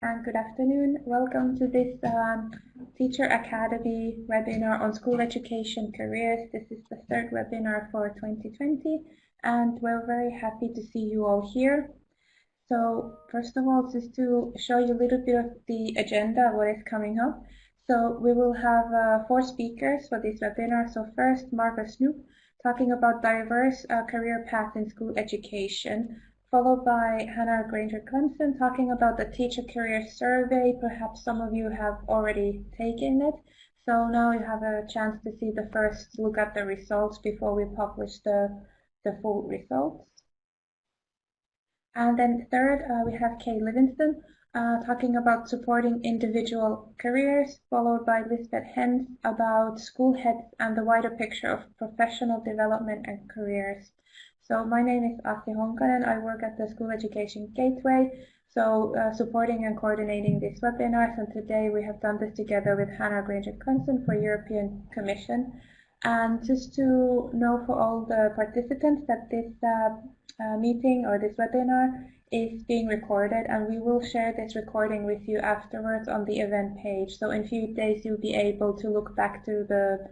and good afternoon. Welcome to this um, Teacher Academy webinar on school education careers. This is the third webinar for 2020 and we're very happy to see you all here. So first of all, just to show you a little bit of the agenda, what is coming up. So we will have uh, four speakers for this webinar. So first, Marco Snoek talking about diverse uh, career paths in school education followed by Hannah Grainger Clemson talking about the teacher career survey. Perhaps some of you have already taken it. So now you have a chance to see the first look at the results before we publish the, the full results. And then third, uh, we have Kay Livingston uh, talking about supporting individual careers, followed by Lisbeth Hens about school heads and the wider picture of professional development and careers. So my name is Asi Honkanen. I work at the School Education Gateway, so uh, supporting and coordinating these webinars. And today we have done this together with Hannah Grainger Clemson for European Commission. And just to know for all the participants that this uh, uh, meeting or this webinar is being recorded and we will share this recording with you afterwards on the event page. So in a few days you'll be able to look back to the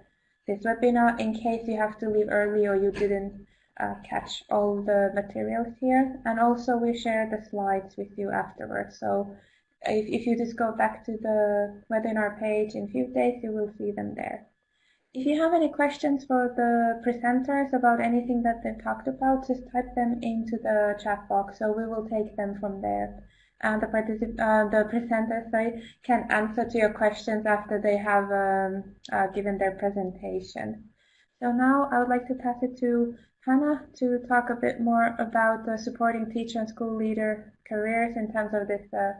this webinar in case you have to leave early or you didn't uh, catch all the materials here. And also we share the slides with you afterwards. So if, if you just go back to the webinar page in a few days, you will see them there. If you have any questions for the presenters about anything that they talked about, just type them into the chat box, so we will take them from there. And the particip uh, the presenters sorry, can answer to your questions after they have um, uh, given their presentation. So now I would like to pass it to Hannah to talk a bit more about the supporting teacher and school leader careers in terms of this. Uh...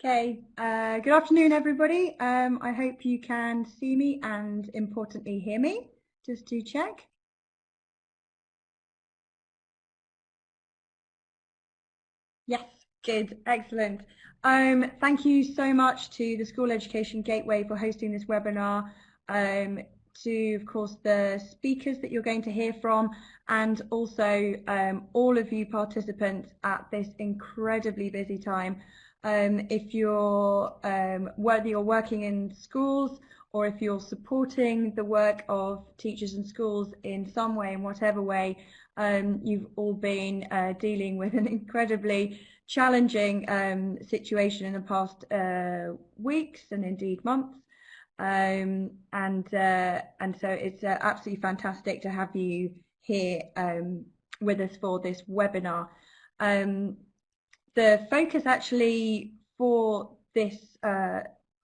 Okay, uh, good afternoon everybody. Um, I hope you can see me and importantly hear me, just to check. Yes, good, excellent. Um, thank you so much to the School Education Gateway for hosting this webinar um, to, of course, the speakers that you're going to hear from, and also um, all of you participants at this incredibly busy time. Um, if you're um, whether you're working in schools or if you're supporting the work of teachers and schools in some way, in whatever way, um, you've all been uh, dealing with an incredibly challenging um, situation in the past uh, weeks and indeed months. Um, and uh, and so it's uh, absolutely fantastic to have you here um, with us for this webinar. Um, the focus actually for this uh,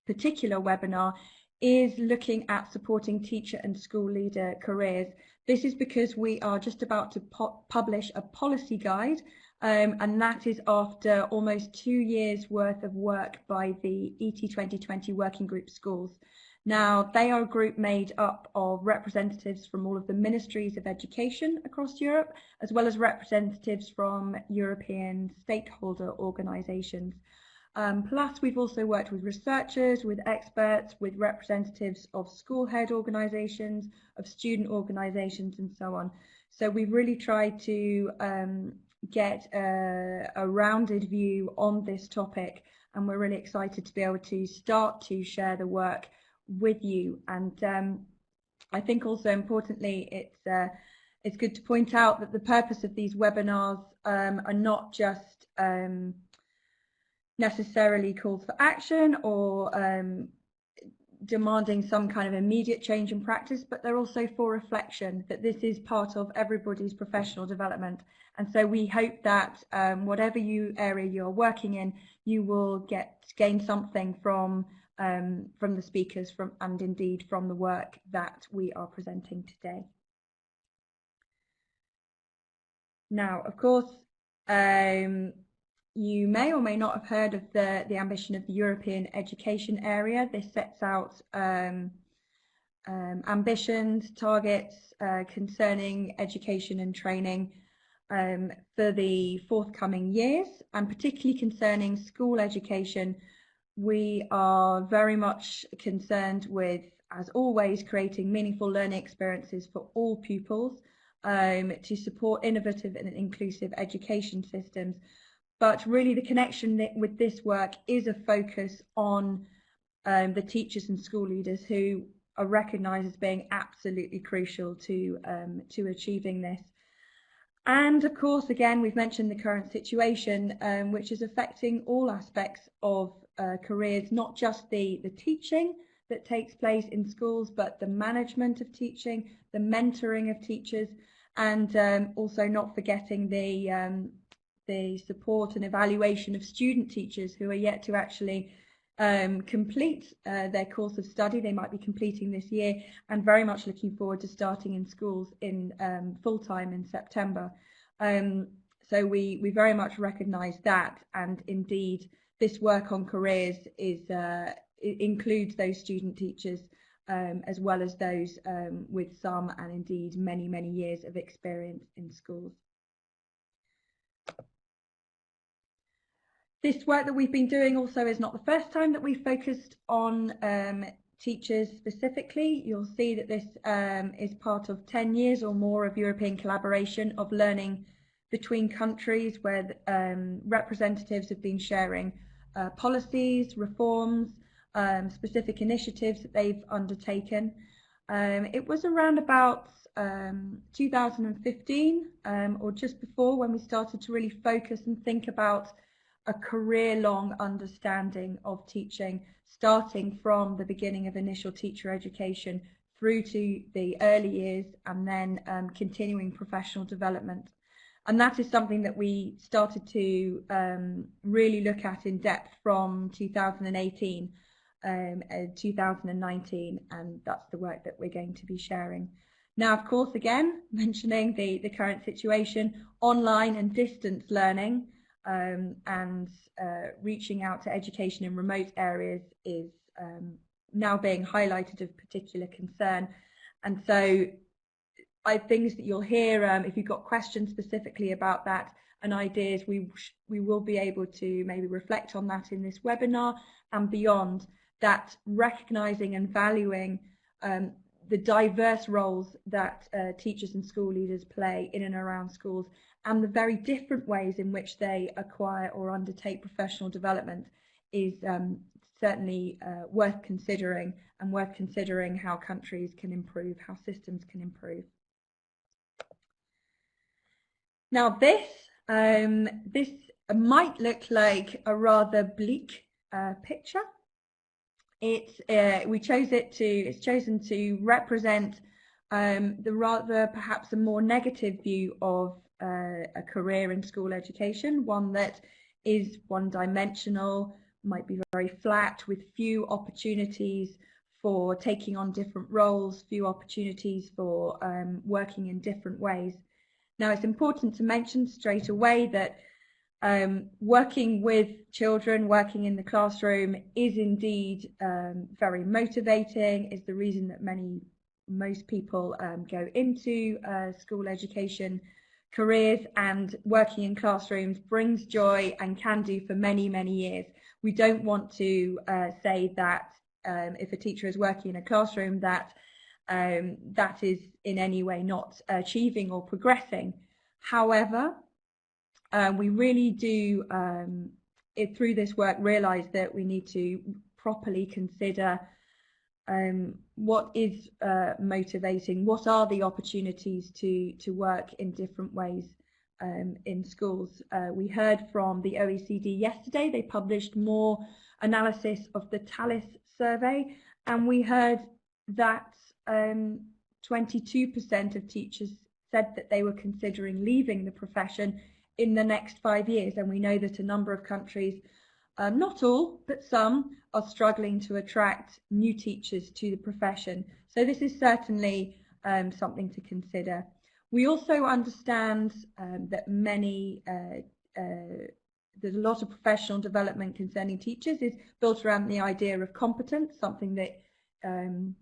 particular webinar is looking at supporting teacher and school leader careers. This is because we are just about to publish a policy guide um, and that is after almost two years worth of work by the ET 2020 Working Group Schools. Now, they are a group made up of representatives from all of the ministries of education across Europe, as well as representatives from European stakeholder organisations. Um, plus, we've also worked with researchers, with experts, with representatives of school head organisations, of student organisations, and so on. So we've really tried to um, get a, a rounded view on this topic, and we're really excited to be able to start to share the work with you. And um, I think also importantly, it's uh, it's good to point out that the purpose of these webinars um, are not just um, necessarily calls for action or um, demanding some kind of immediate change in practice, but they're also for reflection, that this is part of everybody's professional development. And so we hope that um, whatever you area you're working in, you will get gain something from um, from the speakers from and indeed from the work that we are presenting today. Now, of course, um, you may or may not have heard of the, the ambition of the European education area. This sets out um, um, ambitions, targets uh, concerning education and training um, for the forthcoming years, and particularly concerning school education we are very much concerned with, as always, creating meaningful learning experiences for all pupils, um, to support innovative and inclusive education systems. But really the connection with this work is a focus on um, the teachers and school leaders who are recognised as being absolutely crucial to, um, to achieving this. And of course, again, we've mentioned the current situation, um, which is affecting all aspects of uh, careers, not just the, the teaching that takes place in schools, but the management of teaching, the mentoring of teachers, and um, also not forgetting the, um, the support and evaluation of student teachers who are yet to actually um, complete uh, their course of study. They might be completing this year and very much looking forward to starting in schools in um, full time in September. Um, so we, we very much recognise that and indeed this work on careers is uh, includes those student teachers um, as well as those um, with some and indeed many, many years of experience in schools. This work that we've been doing also is not the first time that we've focused on um, teachers specifically. You'll see that this um, is part of 10 years or more of European collaboration of learning between countries where um, representatives have been sharing uh, policies, reforms, um, specific initiatives that they've undertaken. Um, it was around about um, 2015 or just before when we started to really focus and think about a career-long understanding of teaching, starting from the beginning of initial teacher education through to the early years and then um, continuing professional development. And that is something that we started to um, really look at in depth from 2018 um, uh, 2019 and that's the work that we're going to be sharing. Now, of course, again, mentioning the, the current situation, online and distance learning um, and uh, reaching out to education in remote areas is um, now being highlighted of particular concern. And so I things that you'll hear, um, if you've got questions specifically about that and ideas, we, we will be able to maybe reflect on that in this webinar and beyond that recognizing and valuing um, the diverse roles that uh, teachers and school leaders play in and around schools and the very different ways in which they acquire or undertake professional development is um, certainly uh, worth considering and worth considering how countries can improve, how systems can improve. Now this, um, this might look like a rather bleak uh, picture. It's, uh, we chose it to, it's chosen to represent um, the rather perhaps a more negative view of uh, a career in school education, one that is one-dimensional, might be very flat with few opportunities for taking on different roles, few opportunities for um, working in different ways. Now it's important to mention straight away that um, working with children, working in the classroom is indeed um, very motivating, is the reason that many, most people um, go into uh, school education careers and working in classrooms brings joy and can do for many, many years. We don't want to uh, say that um, if a teacher is working in a classroom that um, that is in any way not achieving or progressing. However, um, we really do, um, it, through this work, realise that we need to properly consider um, what is uh, motivating, what are the opportunities to, to work in different ways um, in schools. Uh, we heard from the OECD yesterday, they published more analysis of the TALIS survey, and we heard that 22% um, of teachers said that they were considering leaving the profession in the next five years. And we know that a number of countries, um, not all, but some, are struggling to attract new teachers to the profession. So this is certainly um, something to consider. We also understand um, that many, uh, uh, there's a lot of professional development concerning teachers is built around the idea of competence, something that, um,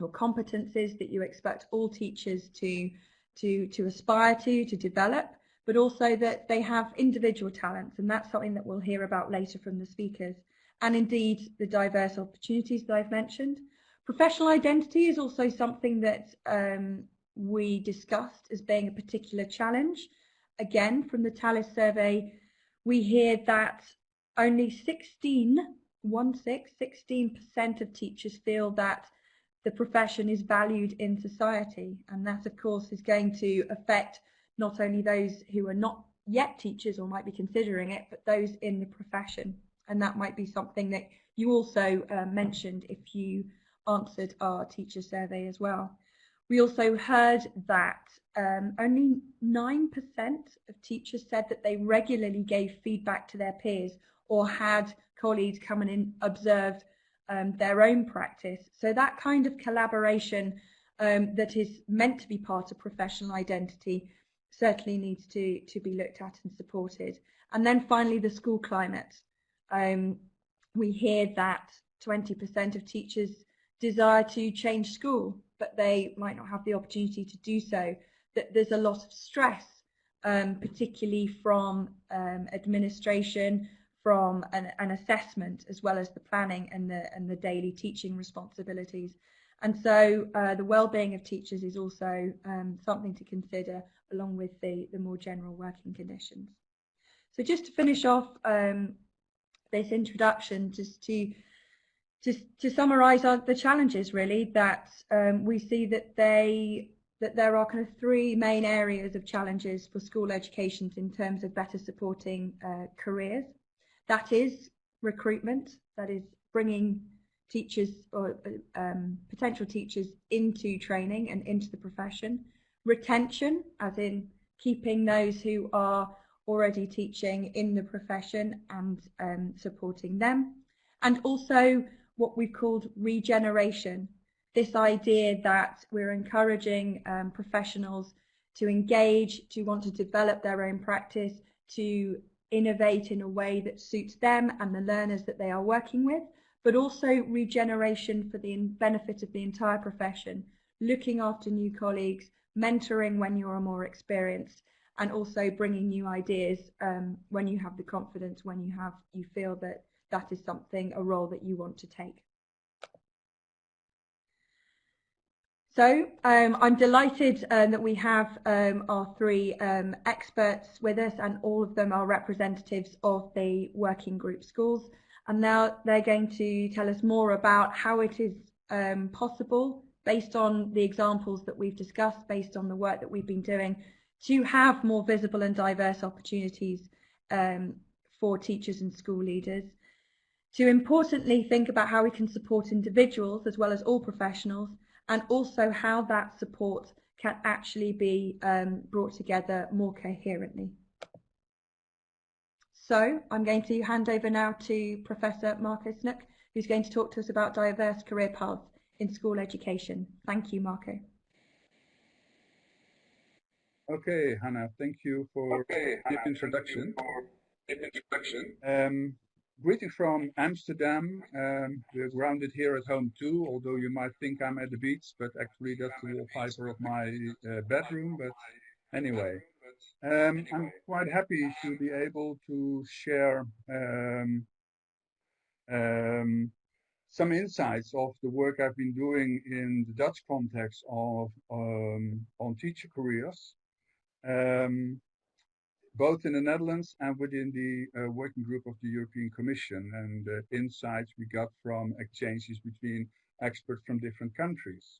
or competences that you expect all teachers to, to, to aspire to, to develop but also that they have individual talents, and that's something that we'll hear about later from the speakers, and indeed the diverse opportunities that I've mentioned. Professional identity is also something that um, we discussed as being a particular challenge. Again, from the TALIS survey, we hear that only 16, one six, 16% of teachers feel that the profession is valued in society. And that, of course, is going to affect not only those who are not yet teachers or might be considering it, but those in the profession. And that might be something that you also uh, mentioned if you answered our teacher survey as well. We also heard that um, only 9% of teachers said that they regularly gave feedback to their peers or had colleagues come in and observe um, their own practice. So that kind of collaboration um, that is meant to be part of professional identity certainly needs to, to be looked at and supported. And then finally, the school climate. Um, we hear that 20% of teachers desire to change school, but they might not have the opportunity to do so. That there's a lot of stress, um, particularly from um, administration, from an, an, assessment, as well as the planning and the and the daily teaching responsibilities. And so uh, the well-being of teachers is also um, something to consider along with the, the more general working conditions. So just to finish off um, this introduction, just to to, to summarise the challenges really that um, we see that they that there are kind of three main areas of challenges for school education in terms of better supporting uh, careers. That is recruitment, that is bringing teachers or um, potential teachers into training and into the profession. Retention, as in keeping those who are already teaching in the profession and um, supporting them. And also what we've called regeneration, this idea that we're encouraging um, professionals to engage, to want to develop their own practice, to innovate in a way that suits them and the learners that they are working with, but also regeneration for the benefit of the entire profession, looking after new colleagues, mentoring when you're more experienced, and also bringing new ideas um, when you have the confidence, when you have you feel that that is something, a role that you want to take. So um, I'm delighted um, that we have um, our three um, experts with us and all of them are representatives of the working group schools and now they're going to tell us more about how it is um, possible based on the examples that we've discussed, based on the work that we've been doing to have more visible and diverse opportunities um, for teachers and school leaders to importantly think about how we can support individuals as well as all professionals and also how that support can actually be um, brought together more coherently. So I'm going to hand over now to Professor Marco Snoek, who's going to talk to us about diverse career paths in school education. Thank you, Marco. Okay, Hannah, thank you for okay, the introduction. For the introduction. Um, Greeting from Amsterdam. Um, we're grounded here at home too, although you might think I'm at the beach, but actually that's the wallpaper of my uh, bedroom. But anyway, um, I'm quite happy to be able to share um, um, some insights of the work I've been doing in the Dutch context of um, on teacher careers. Um, both in the Netherlands and within the uh, working group of the European Commission and uh, insights we got from exchanges between experts from different countries.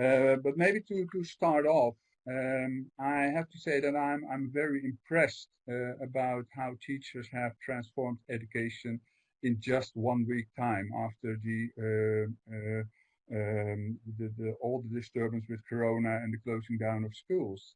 Uh, but maybe to, to start off, um, I have to say that I'm, I'm very impressed uh, about how teachers have transformed education in just one week time after the, uh, uh, um, the, the, all the disturbance with Corona and the closing down of schools.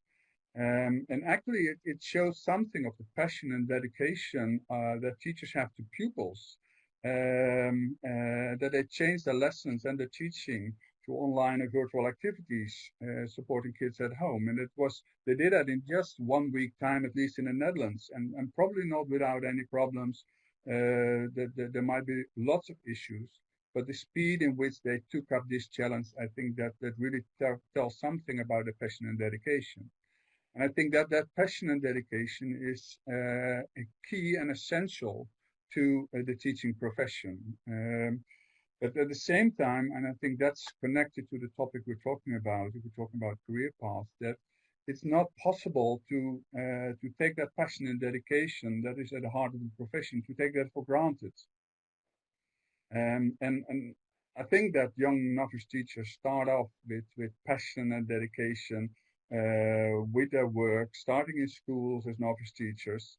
Um, and actually, it, it, shows something of the passion and dedication uh, that teachers have to pupils, um, uh, that they change their lessons and their teaching to online and virtual activities, uh, supporting kids at home. And it was they did that in just one week time, at least in the Netherlands, and, and probably not without any problems. Uh, that, there might be lots of issues, but the speed in which they took up this challenge, I think that that really tells something about the passion and dedication. And I think that that passion and dedication is uh, key and essential to uh, the teaching profession. Um, But at the same time, and I think that's connected to the topic we're talking about, if we're talking about career paths, that it's not possible to uh, to take that passion and dedication that is at the heart of the profession to take that for granted. Um, and and I think that young novice teachers start off with with passion and dedication uh, with their work, starting in schools as novice teachers.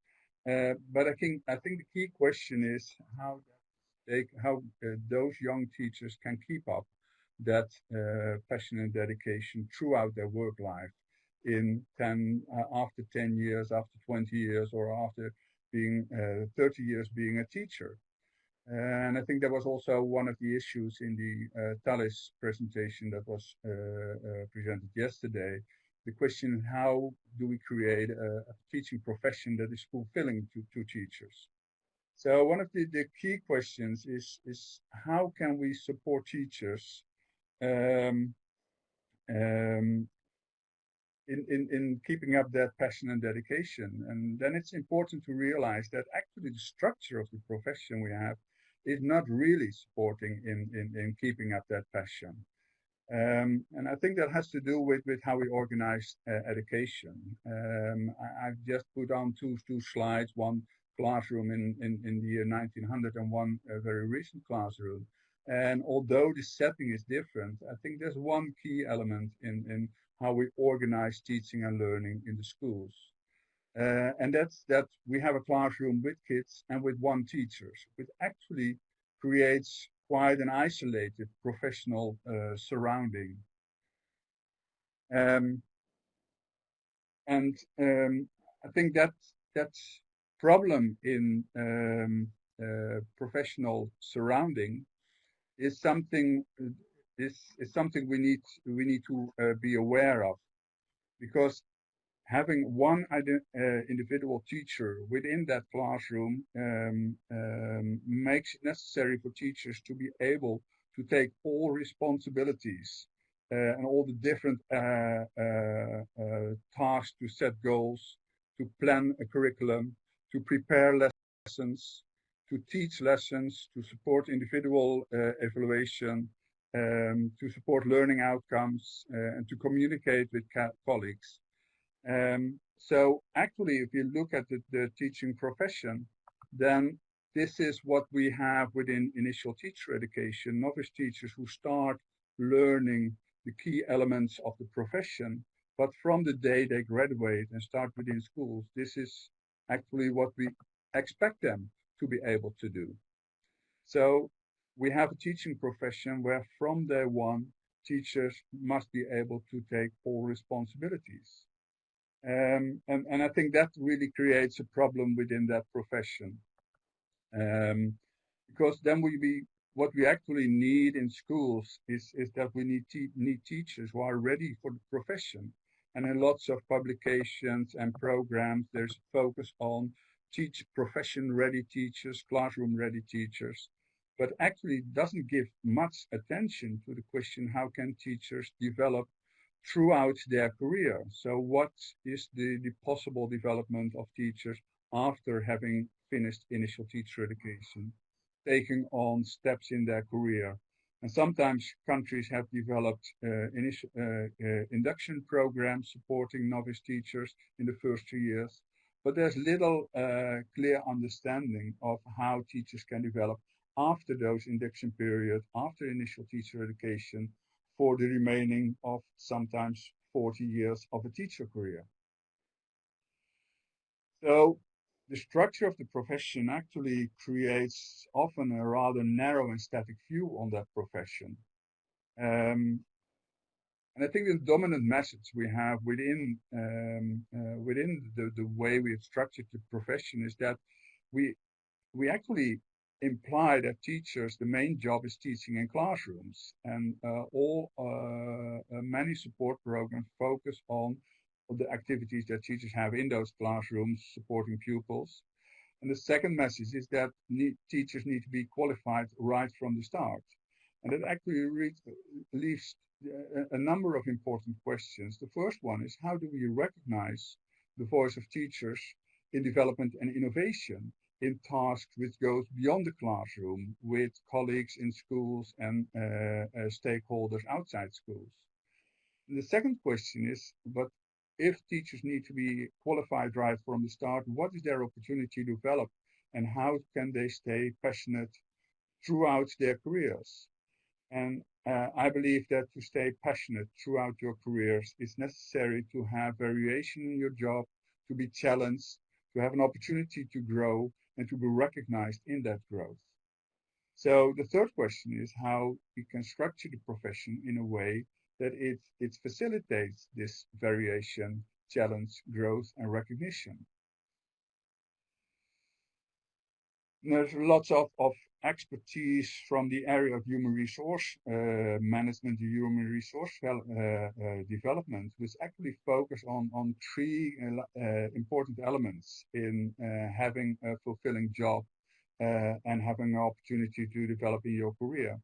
Uh, but I think I think the key question is how they how uh, those young teachers can keep up that uh, passion and dedication throughout their work life in 10 uh, after 10 years after 20 years or after being uh, 30 years being a teacher and I think that was also one of the issues in the uh, presentation that was uh, uh, presented yesterday. The question, how do we create a, a, teaching profession that is fulfilling to, to teachers? So one of the, the key questions is, is how can we support teachers um, um, in, in, in keeping up that passion and dedication. And then it's important to realize that actually the structure of the profession we have is not really supporting in, in, in keeping up that passion. Um, and I think that has to do with, with how we organize uh, education. Um, I, have just put on two, two slides, one classroom in, in, in the year 1900 and one uh, very recent classroom. And although the setting is different, I think there's one key element in, in how we organize teaching and learning in the schools. Uh, and that's that we have a classroom with kids and with one teacher, which actually creates quite an isolated professional uh, surrounding. Um, and um, I think that that problem in um, uh, professional surrounding is something is is something we need we need to uh, be aware of because having one uh, individual teacher within that classroom um, um, makes it necessary for teachers to be able to take all responsibilities uh, and all the different uh, uh, uh tasks to set goals, to plan a curriculum, to prepare lessons, to teach lessons, to support individual evaluation, um, to support learning outcomes, and to communicate with colleagues. Um, so actually, if you look at the, the, teaching profession, then this is what we have within initial teacher education, novice teachers who start learning the key elements of the profession. But from the day they graduate and start within schools, this is actually what we expect them to be able to do. So we have a teaching profession where from day one, teachers must be able to take all responsibilities. Um, and, and I think that really creates a problem within that profession. Um, because then we be, what we actually need in schools is, is that we need, te need teachers who are ready for the profession. And in lots of publications and programs, there's focus on teach profession ready teachers, classroom ready teachers, but actually doesn't give much attention to the question, how can teachers develop throughout their career. So what is the, the possible development of teachers after having finished initial teacher education, taking on steps in their career. And sometimes countries have developed uh, initial, uh, uh, induction programs supporting novice teachers in the first two years. But there's little uh, clear understanding of how teachers can develop after those induction period, after initial teacher education, for the remaining of sometimes 40 years of a teacher career. So the structure of the profession actually creates often a rather narrow and static view on that profession. Um, and I think the dominant message we have within um, uh, within the, the way we have structured the profession is that we we actually imply that teachers, the main job is teaching in classrooms. And uh, all uh, uh, many support programs focus on the activities that teachers have in those classrooms supporting pupils. And the second message is that need, teachers need to be qualified right from the start. And that actually leaves a, a number of important questions. The first one is how do we recognize the voice of teachers in development and innovation? In tasks which goes beyond the classroom with colleagues in schools and uh, uh, stakeholders outside schools. And the second question is, but if teachers need to be qualified right from the start, what is their opportunity to develop and how can they stay passionate throughout their careers? And uh, I believe that to stay passionate throughout your careers, it's necessary to have variation in your job, to be challenged, to have an opportunity to grow, and to be recognized in that growth. So the third question is how we can structure the profession in a way that it, it facilitates this variation, challenge, growth, and recognition. there's lots of, of expertise from the area of human resource uh, management, human resource uh, uh, development, which actually focus on, on three uh, important elements in having a fulfilling job and having an opportunity to develop in your career.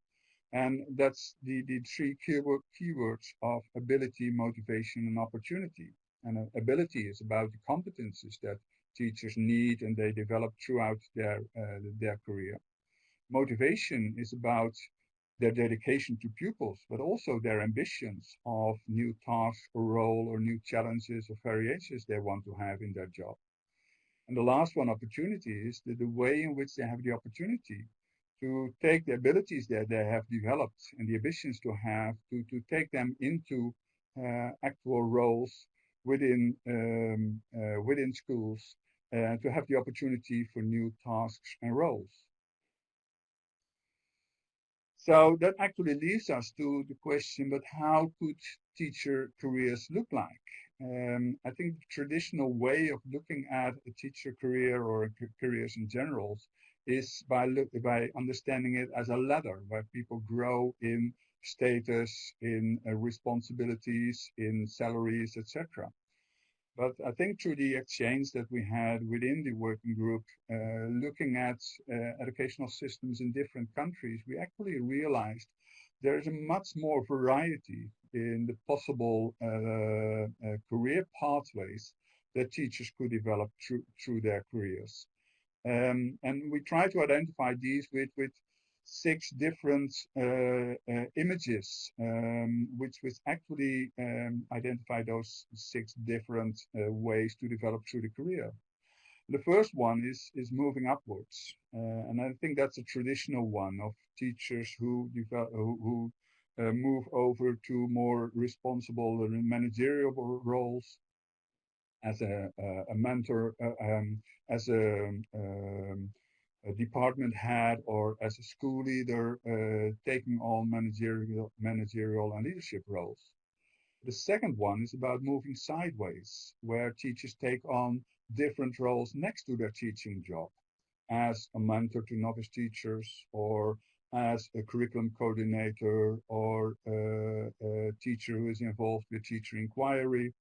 And that's the, the three keyword, keywords of ability, motivation, and opportunity. And ability is about the competences that teachers need and they develop throughout their, uh, their career. Motivation is about their dedication to pupils, but also their ambitions of new tasks or role or new challenges or variations they want to have in their job. And the last one, opportunity, is the, the way in which they have the opportunity to take the abilities that they have developed and the ambitions to have to, to take them into uh, actual roles within um, uh, within schools uh, to have the opportunity for new tasks and roles. So that actually leads us to the question, but how could teacher careers look like? Um, I think the traditional way of looking at a teacher career or careers in general is by look, by understanding it as a ladder where people grow in status, in uh, responsibilities, in salaries, etc. But I think through the exchange that we had within the working group, uh, looking at uh, educational systems in different countries, we actually realized there is a much more variety in the possible uh, uh career pathways that teachers could develop through, through their careers. Um, and we try to identify these with, with six different uh, uh, images, um, which which actually um, identify those six different uh, ways to develop through the career. The first one is is moving upwards, and I think that's a traditional one of teachers who develop, who, who move over to more responsible and managerial roles as a, a mentor, uh, um, as a um, a department head or as a school leader uh, taking on managerial, managerial and leadership roles. The second one is about moving sideways, where teachers take on different roles next to their teaching job, as a mentor to novice teachers, or as a curriculum coordinator, or uh, a teacher who is involved with teacher inquiry.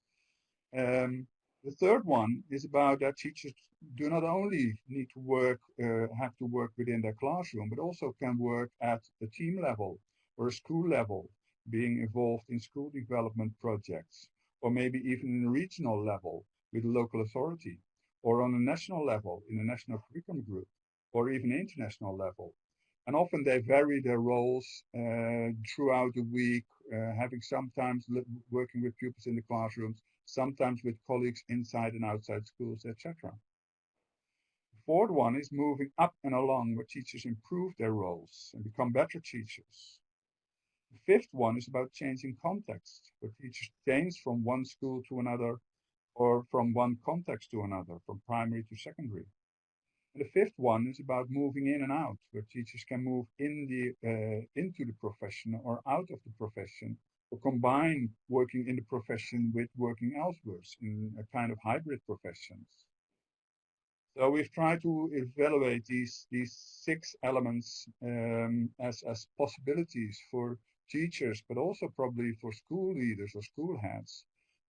Um, the third one is about that teachers do not only need to work, uh, have to work within their classroom, but also can work at a team level or a school level, being involved in school development projects, or maybe even in a regional level with a local authority, or on a national level in a national curriculum group, or even international level. And often they vary their roles uh, throughout the week, uh, having sometimes working with pupils in the classrooms, sometimes with colleagues inside and outside schools, etc. The fourth one is moving up and along where teachers improve their roles and become better teachers. The fifth one is about changing context, where teachers change from one school to another or from one context to another, from primary to secondary. And the fifth one is about moving in and out, where teachers can move in the uh, into the profession or out of the profession combine working in the profession with working elsewhere in a kind of hybrid professions. So we've tried to evaluate these these six elements um, as as possibilities for teachers, but also probably for school leaders or school heads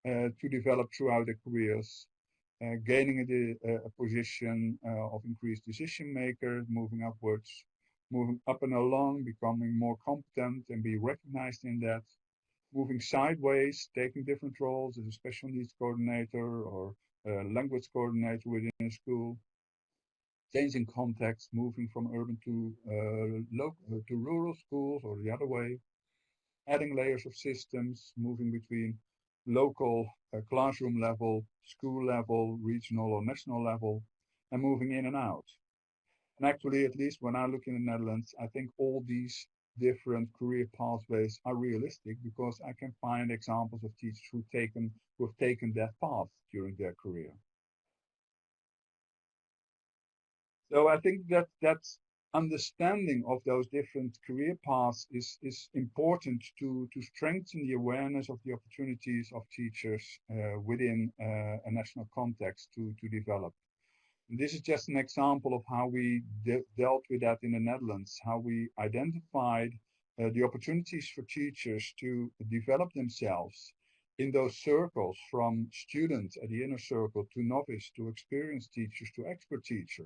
uh, to develop throughout their careers, uh, gaining a, a position uh, of increased decision maker, moving upwards, moving up and along, becoming more competent and be recognized in that, moving sideways, taking different roles as a special needs coordinator or a language coordinator within a school, changing context, moving from urban to uh, uh, to rural schools or the other way, adding layers of systems, moving between local uh, classroom level, school level, regional or national level, and moving in and out. And actually, at least when I look in the Netherlands, I think all these different career pathways are realistic because I can find examples of teachers who taken who have taken that path during their career. So I think that that understanding of those different career paths is is important to to strengthen the awareness of the opportunities of teachers uh, within uh, a national context to to develop. This is just an example of how we de dealt with that in the Netherlands, how we identified uh, the opportunities for teachers to develop themselves in those circles from student at the inner circle to novice to experienced teachers to expert teacher.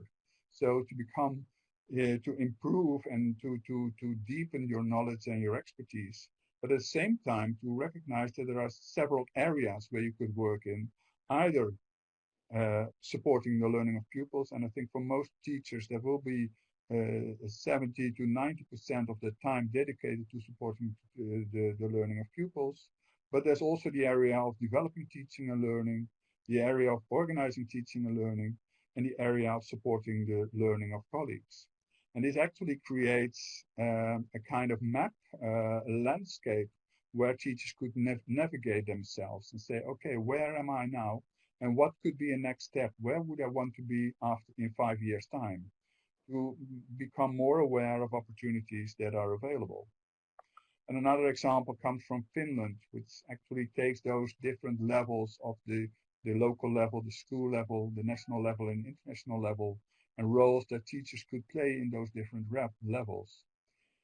So to become, uh, to improve and to, to, to deepen your knowledge and your expertise. But at the same time, to recognize that there are several areas where you could work in, either uh, supporting the learning of pupils. And I think for most teachers, there will be uh, 70 to 90% of the time dedicated to supporting the, the, the, learning of pupils. But there's also the area of developing teaching and learning, the area of organizing teaching and learning, and the area of supporting the learning of colleagues. And this actually creates um, a kind of map, uh, landscape where teachers could nav navigate themselves and say, okay, where am I now? And what could be a next step? Where would I want to be after in five years' time? To become more aware of opportunities that are available. And another example comes from Finland, which actually takes those different levels of the, the local level, the school level, the national level, and international level, and roles that teachers could play in those different levels.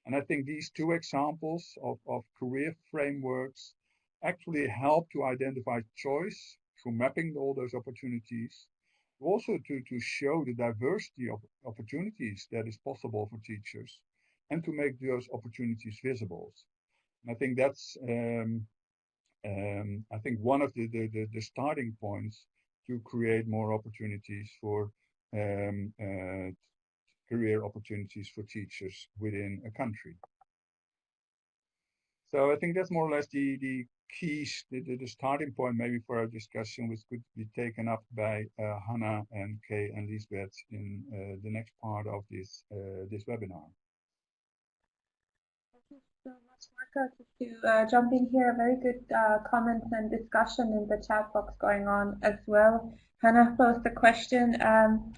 And I think these two examples of, of career frameworks actually help to identify choice through mapping all those opportunities, also to, to show the diversity of opportunities that is possible for teachers and to make those opportunities visible. And I think that's, um, um, I think one of the, the, the, starting points to create more opportunities for um, uh, career opportunities for teachers within a country. So I think that's more or less the, the keys, the, the, starting point maybe for our discussion, which could be taken up by uh, Hannah and Kay and Lisbeth in uh, the next part of this uh, this webinar. Thank you so much, Marco. To uh, jump in here, very good uh, comments and discussion in the chat box going on as well. Hannah posed a question. Um,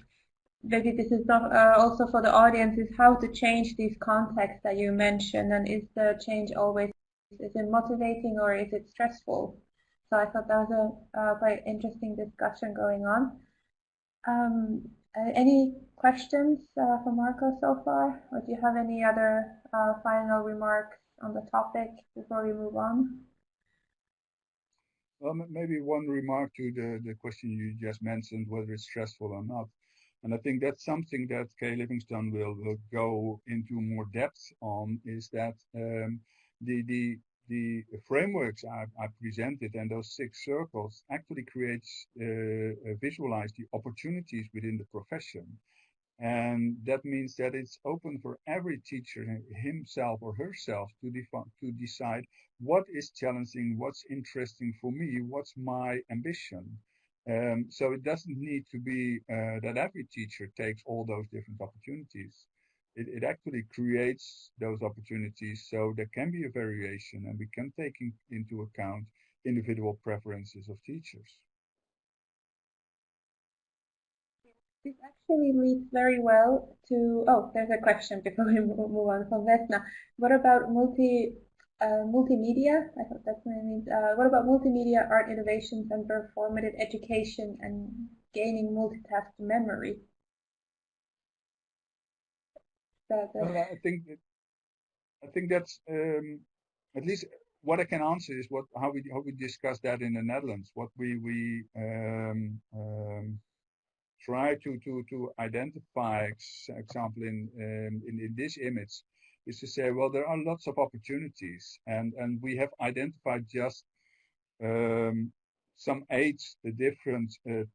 maybe this is not, uh, also for the audience, is how to change these contexts that you mentioned, and is the change always is it motivating or is it stressful? So I thought that was a uh, quite interesting discussion going on. Um, uh, any questions uh, for Marco so far? Or do you have any other uh, final remarks on the topic before we move on? Well, maybe one remark to the, the question you just mentioned, whether it's stressful or not. And I think that's something that Kay Livingston will, will go into more depth on is that um, the the the frameworks I, I, presented and those six circles actually creates uh, uh, visualize the opportunities within the profession. And that means that it's open for every teacher himself or herself to, to decide what is challenging what's interesting for me what's my ambition. Um, so it doesn't need to be uh, that every teacher takes all those different opportunities it, it actually creates those opportunities so there can be a variation and we can take in, into account individual preferences of teachers. This actually leads very well to, oh, there's a question before we move on from Vesna. What about multi uh, multimedia? I thought that's what it means. Uh, what about multimedia art innovations and performative education and gaining multitask memory? I think that, I think that's um, at least what I can answer is what how we how we discussed that in the Netherlands. What we we um, um, try to to to identify, example in, um, in in this image, is to say, well, there are lots of opportunities, and and we have identified just um, some eight the different uh,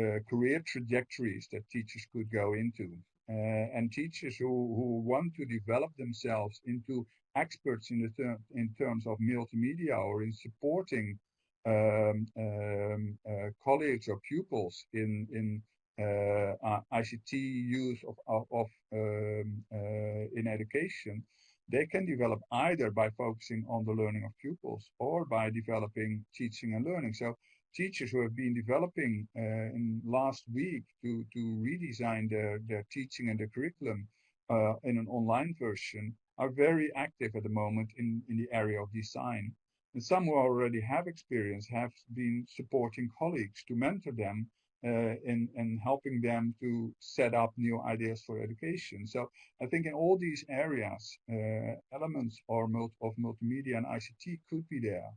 uh, career trajectories that teachers could go into. Uh, and teachers who, who want to develop themselves into experts in, the ter in terms of multimedia or in supporting um, um, uh, colleagues or pupils in, in uh, ICT use of, of, of um, uh, in education, they can develop either by focusing on the learning of pupils or by developing teaching and learning. So teachers who have been developing uh, in last week to, to redesign their, their teaching and their curriculum uh, in an online version are very active at the moment in, in the area of design. And some who already have experience have been supporting colleagues to mentor them uh, in, in helping them to set up new ideas for education. So I think in all these areas, uh, elements or of multimedia and ICT could be there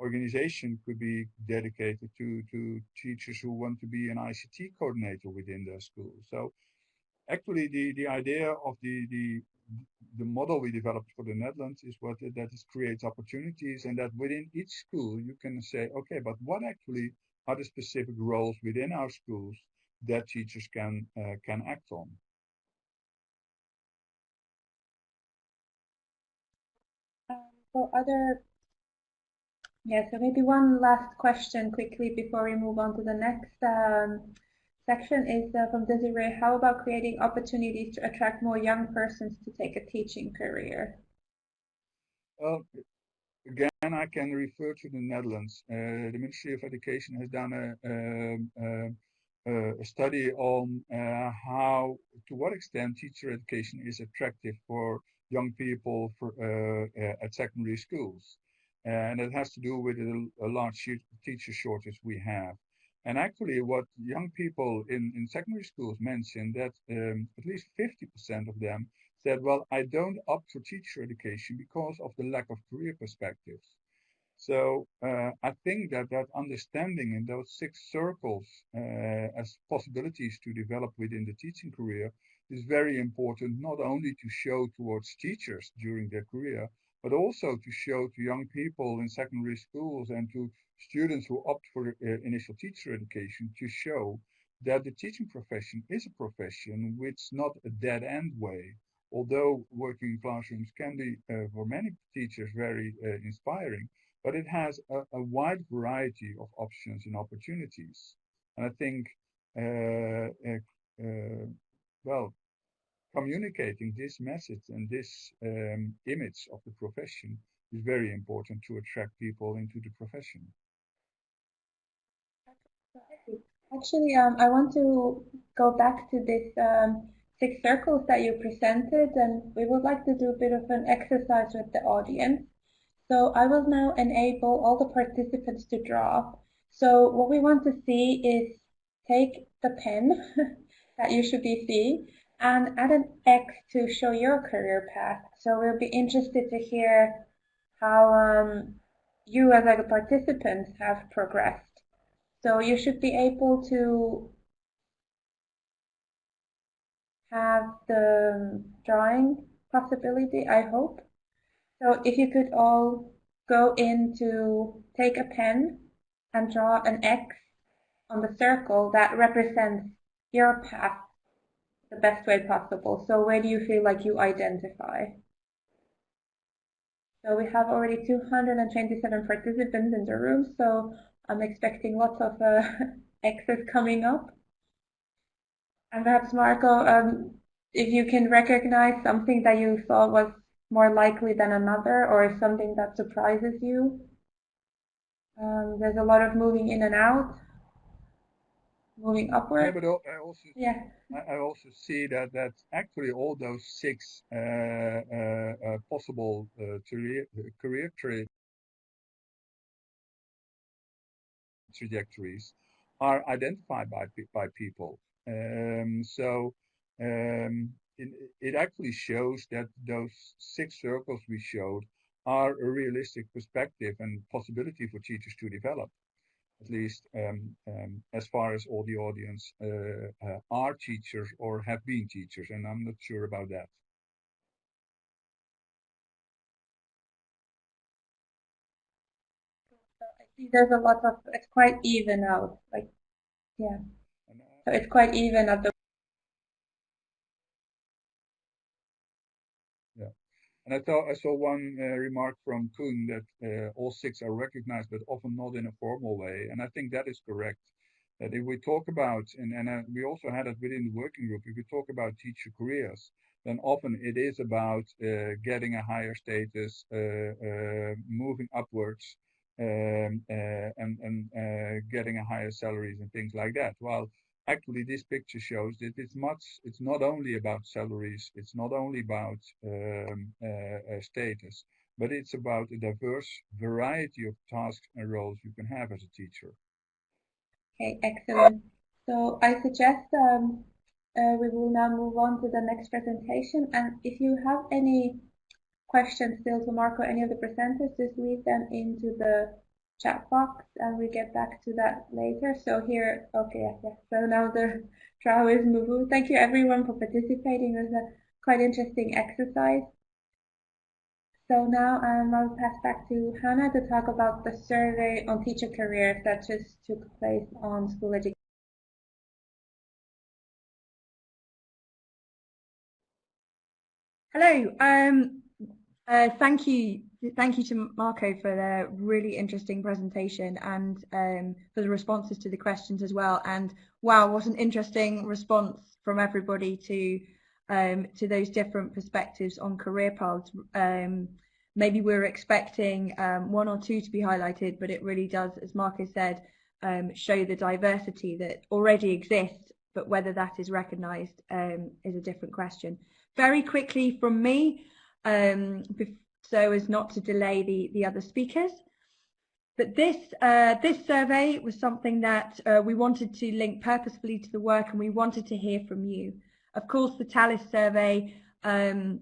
organization could be dedicated to, to teachers who want to be an ICT coordinator within their school. So actually the, the idea of the, the, the model we developed for the Netherlands is what that is creates opportunities and that within each school you can say, okay, but what actually are the specific roles within our schools that teachers can uh, can act on. Um, other yeah, so maybe one last question quickly before we move on to the next um, section is uh, from Desiree. How about creating opportunities to attract more young persons to take a teaching career? Well, again, I can refer to the Netherlands. Uh, the Ministry of Education has done a, a, a, a study on uh, how, to what extent teacher education is attractive for young people for, uh, uh, at secondary schools and it has to do with a, large teacher shortage we have. And actually, what young people in, in secondary schools mentioned that um, at least 50% of them said, well, I don't opt for teacher education because of the lack of career perspectives. So uh, I think that that understanding in those six circles uh, as possibilities to develop within the teaching career is very important, not only to show towards teachers during their career, but also to show to young people in secondary schools and to students who opt for uh, initial teacher education to show that the teaching profession is a profession which not a dead end way. Although working in classrooms can be uh, for many teachers very uh, inspiring, but it has a, a, wide variety of options and opportunities. And I think, uh, uh, uh, well, communicating this message and this um, image of the profession is very important to attract people into the profession. Actually, um, I want to go back to this um, six circles that you presented, and we would like to do a bit of an exercise with the audience. So I will now enable all the participants to draw. So what we want to see is take the pen that you should be seeing and add an X to show your career path. So we'll be interested to hear how um, you as a participant have progressed. So you should be able to have the drawing possibility, I hope. So if you could all go in to take a pen and draw an X on the circle that represents your path the best way possible. So where do you feel like you identify? So we have already 227 participants in the room, so I'm expecting lots of uh, coming up. And perhaps Marco, um, if you can recognize something that you thought was more likely than another or something that surprises you. Um, there's a lot of moving in and out moving upward. Yeah, but I also yeah. I also see that that actually all those six uh, uh, uh, possible uh, career career tra trajectories are identified by by people. Um, so um, it, it actually shows that those six circles we showed are a realistic perspective and possibility for teachers to develop at least um, um, as far as all the audience uh, uh, are teachers or have been teachers, and I'm not sure about that. I see there's a lot of, it's quite even out, like, yeah. So it's quite even at the and I thought I saw one uh, remark from Kuhn that uh, all six are recognized, but often not in a formal way, and I think that is correct. That if we talk about, and, and uh, we also had it within the working group, if we talk about teacher careers, then often it is about uh, getting a higher status, uh, uh, moving upwards, um, uh, and, and uh, getting a higher salaries and things like that. While actually this picture shows that it's much, it's not only about salaries, it's not only about um, uh, status, but it's about a diverse variety of tasks and roles you can have as a teacher. Okay, excellent. So I suggest um, uh, we will now move on to the next presentation. And if you have any questions still to Marco, any of the presenters, just leave them into the chat box and we get back to that later. So here, okay, yes. So now the trial is moving. Thank you everyone for participating. It was a quite interesting exercise. So now um, I'll pass back to Hannah to talk about the survey on teacher careers that just took place on school education. Hello. Um, uh, thank you. Thank you to Marco for the really interesting presentation and um, for the responses to the questions as well. And wow, what an interesting response from everybody to um, to those different perspectives on career paths. Um, maybe we are expecting um, one or two to be highlighted, but it really does, as Marco said, um, show the diversity that already exists, but whether that is recognised um, is a different question very quickly from me, um, so as not to delay the, the other speakers. But this, uh, this survey was something that uh, we wanted to link purposefully to the work and we wanted to hear from you. Of course, the TALIS survey um,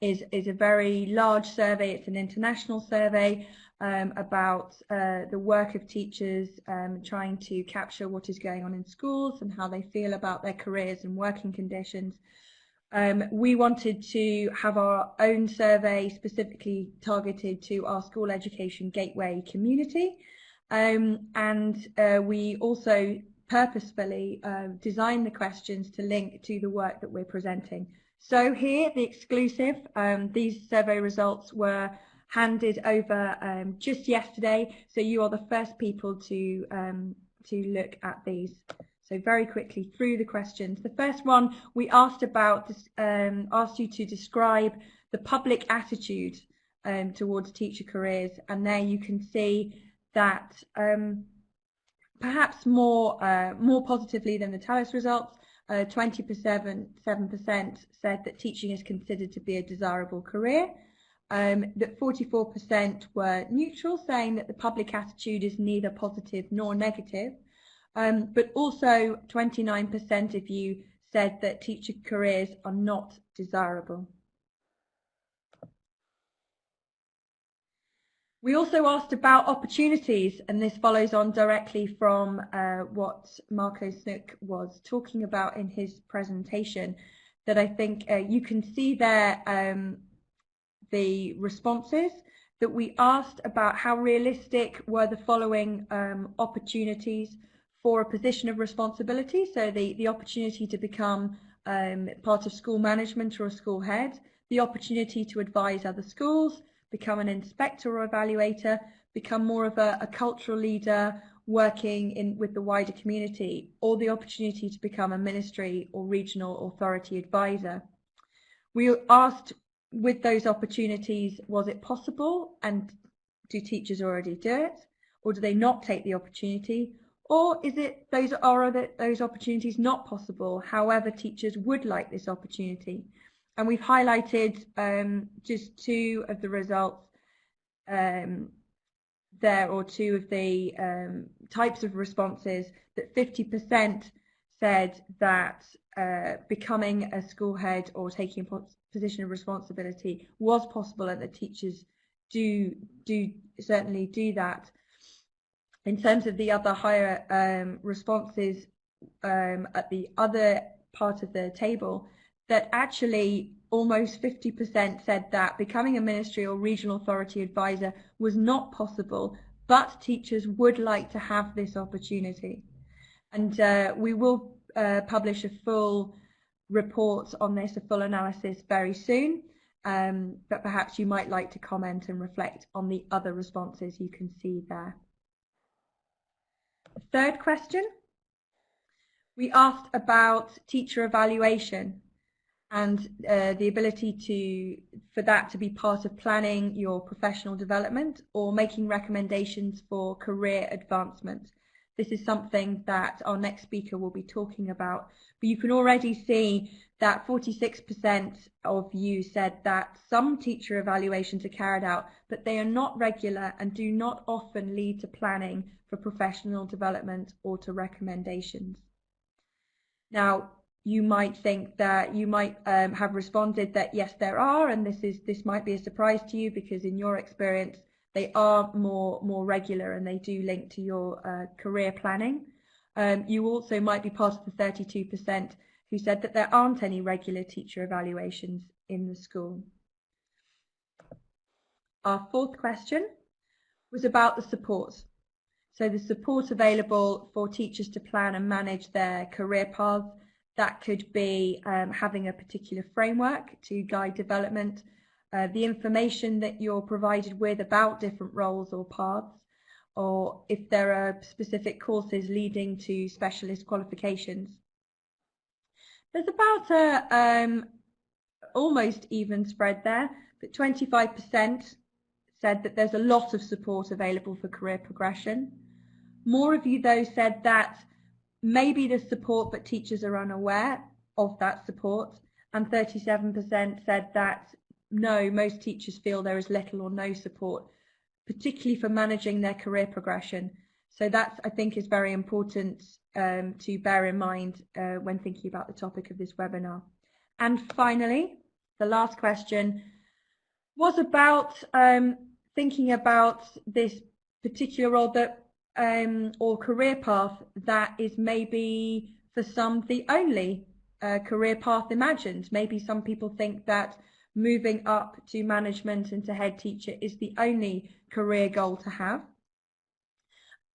is, is a very large survey. It's an international survey um, about uh, the work of teachers um, trying to capture what is going on in schools and how they feel about their careers and working conditions. Um, we wanted to have our own survey specifically targeted to our school education gateway community. Um, and uh, we also purposefully uh, the questions to link to the work that we're presenting. So here, the exclusive, um, these survey results were handed over um, just yesterday. So you are the first people to, um, to look at these. So very quickly through the questions. The first one we asked about, um, asked you to describe the public attitude um, towards teacher careers, and there you can see that um, perhaps more uh, more positively than the TALIS results, 27% uh, said that teaching is considered to be a desirable career. Um, that 44% were neutral, saying that the public attitude is neither positive nor negative. Um, but also 29% of you said that teacher careers are not desirable. We also asked about opportunities, and this follows on directly from uh, what Marco Snoek was talking about in his presentation, that I think uh, you can see there um, the responses that we asked about how realistic were the following um, opportunities for a position of responsibility, so the, the opportunity to become um, part of school management or a school head, the opportunity to advise other schools, become an inspector or evaluator, become more of a, a cultural leader working in with the wider community, or the opportunity to become a ministry or regional authority advisor. We asked with those opportunities, was it possible and do teachers already do it? Or do they not take the opportunity? Or is it those are those opportunities not possible? However, teachers would like this opportunity. And we've highlighted um, just two of the results um, there, or two of the um, types of responses that 50% said that uh, becoming a school head or taking a position of responsibility was possible and that teachers do do certainly do that in terms of the other higher um, responses um, at the other part of the table, that actually almost 50% said that becoming a ministry or regional authority advisor was not possible, but teachers would like to have this opportunity. And uh, we will uh, publish a full report on this, a full analysis very soon. Um, but perhaps you might like to comment and reflect on the other responses you can see there. Third question. We asked about teacher evaluation and uh, the ability to for that to be part of planning your professional development or making recommendations for career advancement. This is something that our next speaker will be talking about. But you can already see that 46% of you said that some teacher evaluations are carried out, but they are not regular and do not often lead to planning for professional development or to recommendations. Now, you might think that you might um, have responded that yes, there are, and this is this might be a surprise to you because in your experience they are more more regular and they do link to your uh, career planning. Um, you also might be part of the 32% who said that there aren't any regular teacher evaluations in the school. Our fourth question was about the support. So the support available for teachers to plan and manage their career paths, that could be um, having a particular framework to guide development, uh, the information that you're provided with about different roles or paths, or if there are specific courses leading to specialist qualifications. There's about a um, almost even spread there, but 25% said that there's a lot of support available for career progression. More of you though said that maybe there's support but teachers are unaware of that support and 37% said that no, most teachers feel there is little or no support, particularly for managing their career progression. So that I think is very important um, to bear in mind uh, when thinking about the topic of this webinar. And finally, the last question was about um, thinking about this particular role that um, or career path that is maybe for some the only uh, career path imagined. Maybe some people think that moving up to management and to head teacher is the only career goal to have.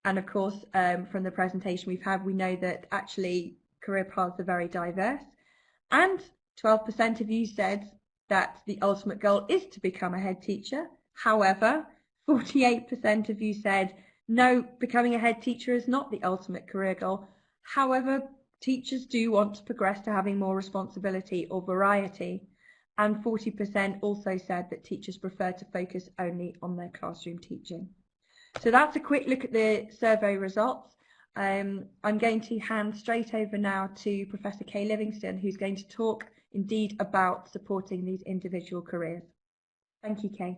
And of course, um, from the presentation we've had, we know that actually career paths are very diverse. And 12% of you said that the ultimate goal is to become a head teacher. However, 48% of you said, no, becoming a head teacher is not the ultimate career goal. However, teachers do want to progress to having more responsibility or variety and 40% also said that teachers prefer to focus only on their classroom teaching. So that's a quick look at the survey results. Um, I'm going to hand straight over now to Professor Kay Livingston, who's going to talk indeed about supporting these individual careers. Thank you, Kay.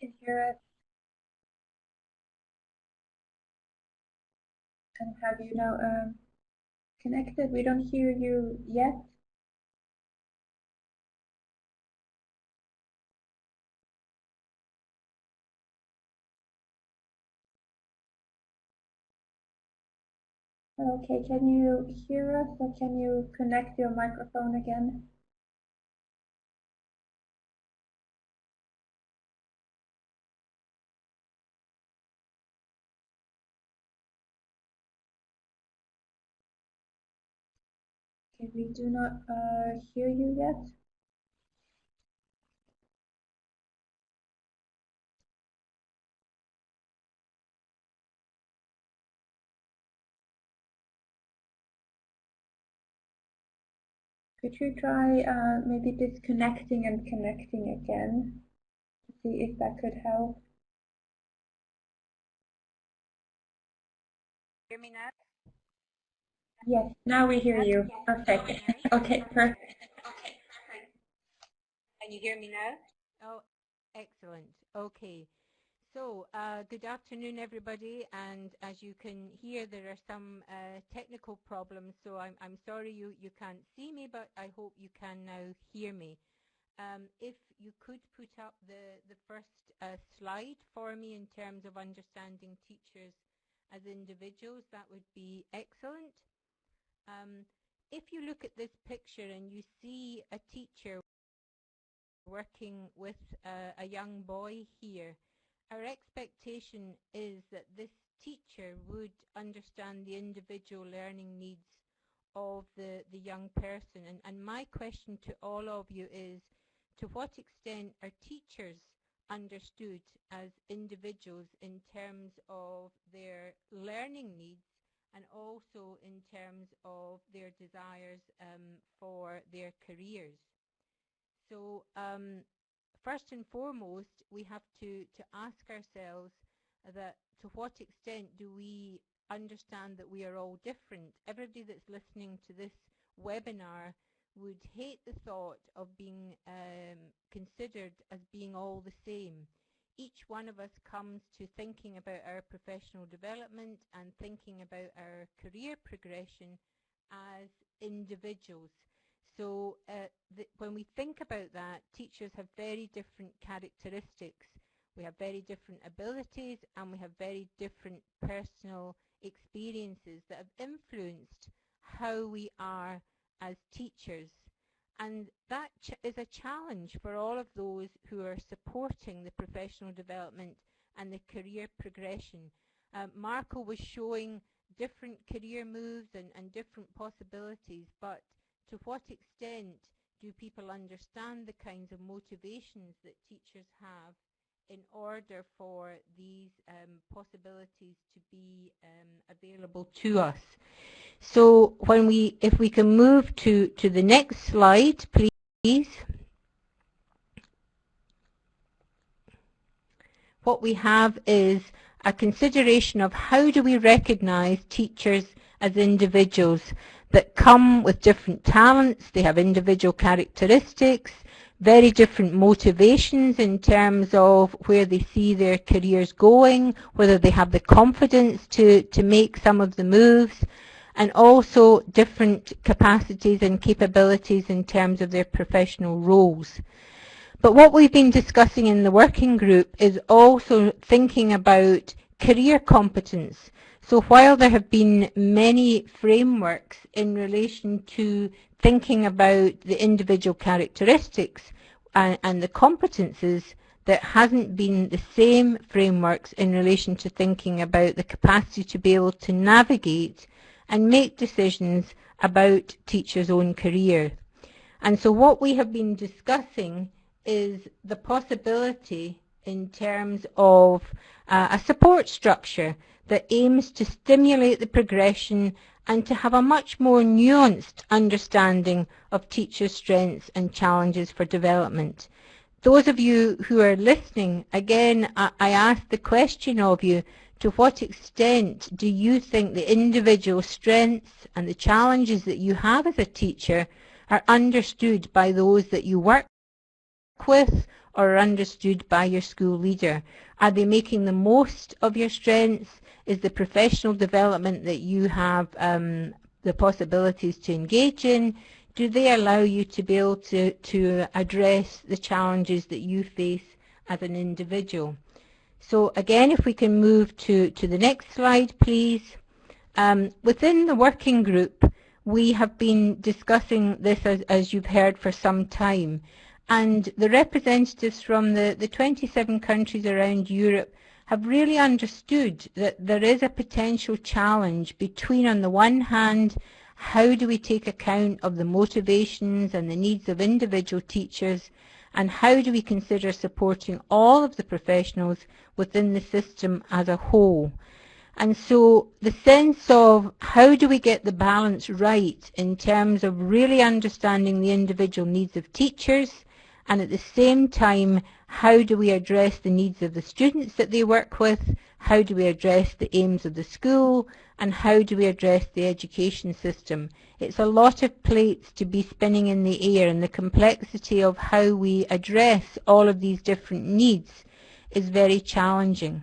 Can hear us and have you now um, connected. We don't hear you yet. Okay, can you hear us or can you connect your microphone again? We do not uh, hear you yet. Could you try uh, maybe disconnecting and connecting again to see if that could help? Hear me now? Yes, now we hear you. Perfect. Okay, perfect. Okay, perfect. Can you hear me now? Oh, excellent. Okay. So, uh, good afternoon, everybody. And as you can hear, there are some uh, technical problems. So I'm, I'm sorry you, you can't see me, but I hope you can now hear me. Um, if you could put up the, the first uh, slide for me in terms of understanding teachers as individuals, that would be excellent. Um, if you look at this picture and you see a teacher working with a young boy here, our expectation is that this teacher would understand the individual learning needs of the, the young person. And, and my question to all of you is, to what extent are teachers understood as individuals in terms of their learning needs and also in terms of their desires um, for their careers. So um, first and foremost, we have to, to ask ourselves that to what extent do we understand that we are all different? Everybody that's listening to this webinar would hate the thought of being um, considered as being all the same. Each one of us comes to thinking about our professional development and thinking about our career progression as individuals. So uh, when we think about that, teachers have very different characteristics. We have very different abilities and we have very different personal experiences that have influenced how we are as teachers. And that is a challenge for all of those who are supporting the professional development and the career progression. Uh, Marco was showing different career moves and, and different possibilities, but to what extent do people understand the kinds of motivations that teachers have in order for these um, possibilities to be um, available to us. So when we, if we can move to, to the next slide, please. What we have is a consideration of how do we recognize teachers as individuals that come with different talents, they have individual characteristics, very different motivations in terms of where they see their careers going, whether they have the confidence to, to make some of the moves, and also different capacities and capabilities in terms of their professional roles. But what we've been discussing in the working group is also thinking about career competence. So while there have been many frameworks in relation to thinking about the individual characteristics and, and the competences, there hasn't been the same frameworks in relation to thinking about the capacity to be able to navigate and make decisions about teachers' own career. And so what we have been discussing is the possibility in terms of uh, a support structure that aims to stimulate the progression and to have a much more nuanced understanding of teachers' strengths and challenges for development. Those of you who are listening, again, I, I ask the question of you, to what extent do you think the individual strengths and the challenges that you have as a teacher are understood by those that you work with or are understood by your school leader? Are they making the most of your strengths? Is the professional development that you have um, the possibilities to engage in? Do they allow you to be able to, to address the challenges that you face as an individual? So again, if we can move to, to the next slide, please. Um, within the working group, we have been discussing this, as, as you've heard, for some time and the representatives from the, the 27 countries around Europe have really understood that there is a potential challenge between, on the one hand, how do we take account of the motivations and the needs of individual teachers, and how do we consider supporting all of the professionals within the system as a whole. And so the sense of how do we get the balance right in terms of really understanding the individual needs of teachers, and at the same time how do we address the needs of the students that they work with, how do we address the aims of the school, and how do we address the education system. It's a lot of plates to be spinning in the air and the complexity of how we address all of these different needs is very challenging.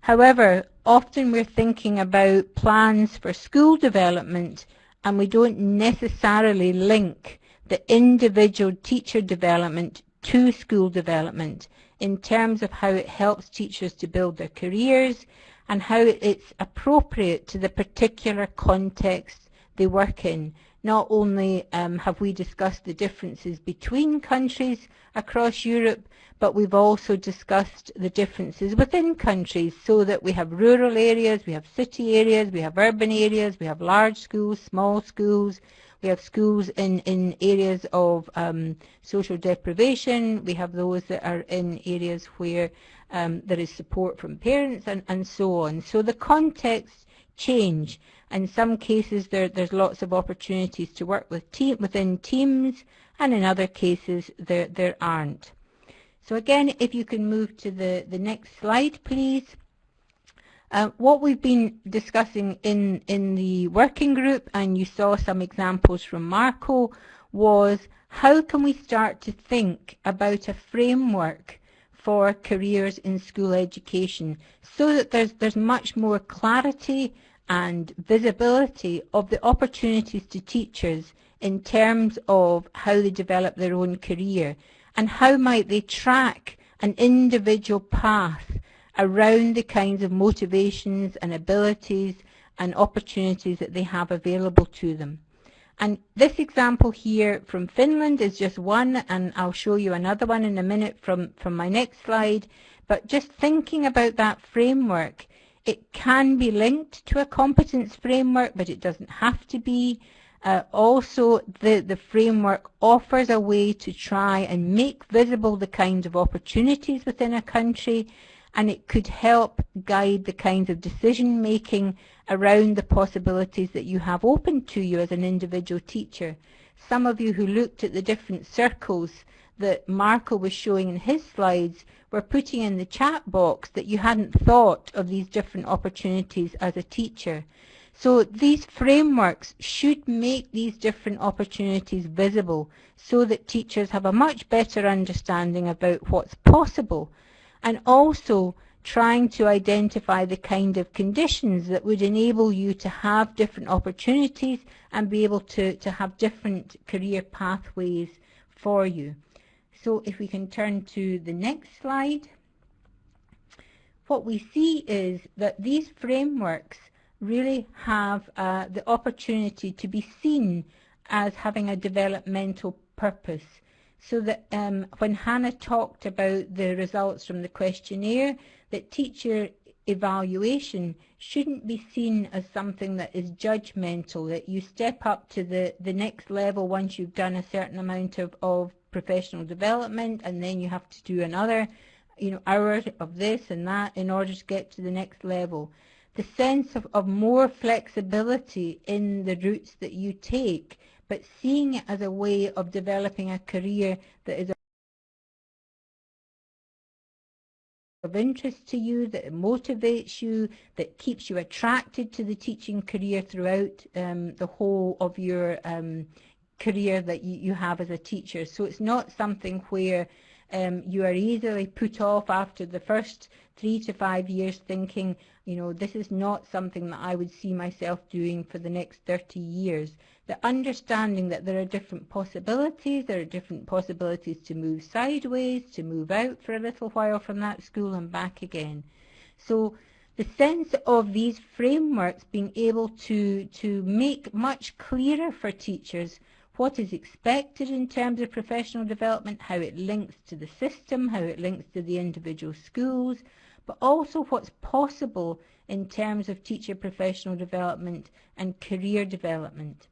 However, often we're thinking about plans for school development and we don't necessarily link the individual teacher development to school development in terms of how it helps teachers to build their careers and how it's appropriate to the particular context they work in. Not only um, have we discussed the differences between countries across Europe, but we've also discussed the differences within countries so that we have rural areas, we have city areas, we have urban areas, we have large schools, small schools, we have schools in, in areas of um, social deprivation, we have those that are in areas where um, there is support from parents and, and so on. So the context change. In some cases there, there's lots of opportunities to work with team, within teams and in other cases there, there aren't. So again, if you can move to the, the next slide, please. Uh, what we've been discussing in, in the working group, and you saw some examples from Marco, was how can we start to think about a framework for careers in school education so that there's, there's much more clarity and visibility of the opportunities to teachers in terms of how they develop their own career and how might they track an individual path around the kinds of motivations and abilities and opportunities that they have available to them. And this example here from Finland is just one, and I'll show you another one in a minute from, from my next slide. But just thinking about that framework, it can be linked to a competence framework, but it doesn't have to be. Uh, also, the, the framework offers a way to try and make visible the kinds of opportunities within a country, and it could help guide the kinds of decision making around the possibilities that you have open to you as an individual teacher. Some of you who looked at the different circles that Marco was showing in his slides were putting in the chat box that you hadn't thought of these different opportunities as a teacher. So these frameworks should make these different opportunities visible so that teachers have a much better understanding about what's possible and also trying to identify the kind of conditions that would enable you to have different opportunities and be able to, to have different career pathways for you. So if we can turn to the next slide, what we see is that these frameworks really have uh, the opportunity to be seen as having a developmental purpose. So that um, when Hannah talked about the results from the questionnaire, that teacher evaluation shouldn't be seen as something that is judgmental, that you step up to the, the next level once you've done a certain amount of, of professional development and then you have to do another you know, hour of this and that in order to get to the next level. The sense of, of more flexibility in the routes that you take, but seeing it as a way of developing a career that is of interest to you, that motivates you, that keeps you attracted to the teaching career throughout um, the whole of your um, career that you, you have as a teacher. So it's not something where um, you are easily put off after the first three to five years thinking, you know, this is not something that I would see myself doing for the next 30 years. The understanding that there are different possibilities, there are different possibilities to move sideways, to move out for a little while from that school and back again. So the sense of these frameworks being able to, to make much clearer for teachers what is expected in terms of professional development, how it links to the system, how it links to the individual schools, but also what's possible in terms of teacher professional development and career development.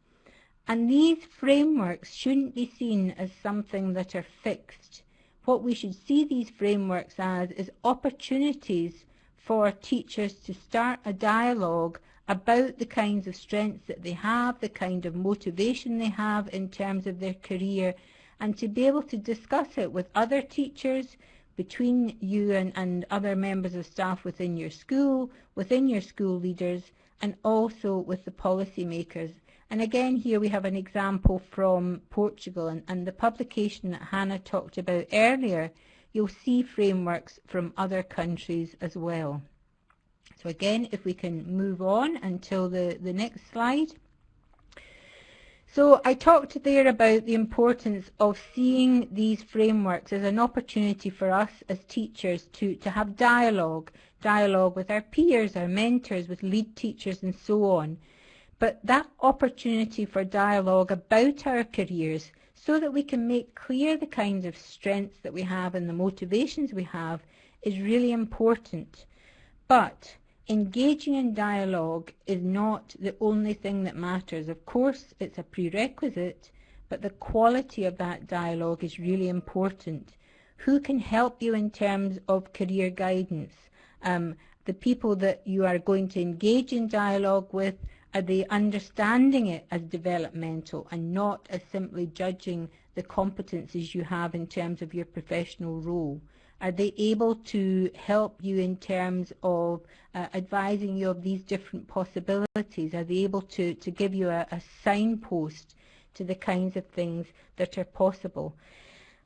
And these frameworks shouldn't be seen as something that are fixed. What we should see these frameworks as is opportunities for teachers to start a dialogue about the kinds of strengths that they have, the kind of motivation they have in terms of their career, and to be able to discuss it with other teachers, between you and, and other members of staff within your school, within your school leaders, and also with the policymakers. And again, here we have an example from Portugal and, and the publication that Hannah talked about earlier. You'll see frameworks from other countries as well. So again, if we can move on until the, the next slide. So I talked there about the importance of seeing these frameworks as an opportunity for us as teachers to, to have dialogue, dialogue with our peers, our mentors, with lead teachers and so on. But that opportunity for dialogue about our careers so that we can make clear the kinds of strengths that we have and the motivations we have is really important. But engaging in dialogue is not the only thing that matters. Of course, it's a prerequisite, but the quality of that dialogue is really important. Who can help you in terms of career guidance? Um, the people that you are going to engage in dialogue with, are they understanding it as developmental and not as simply judging the competencies you have in terms of your professional role? Are they able to help you in terms of uh, advising you of these different possibilities? Are they able to, to give you a, a signpost to the kinds of things that are possible?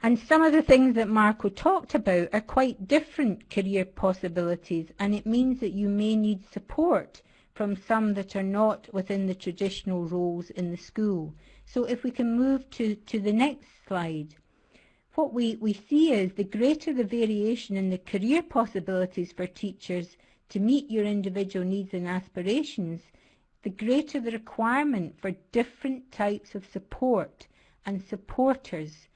And some of the things that Marco talked about are quite different career possibilities and it means that you may need support from some that are not within the traditional roles in the school. So if we can move to, to the next slide. What we, we see is the greater the variation in the career possibilities for teachers to meet your individual needs and aspirations, the greater the requirement for different types of support and supporters.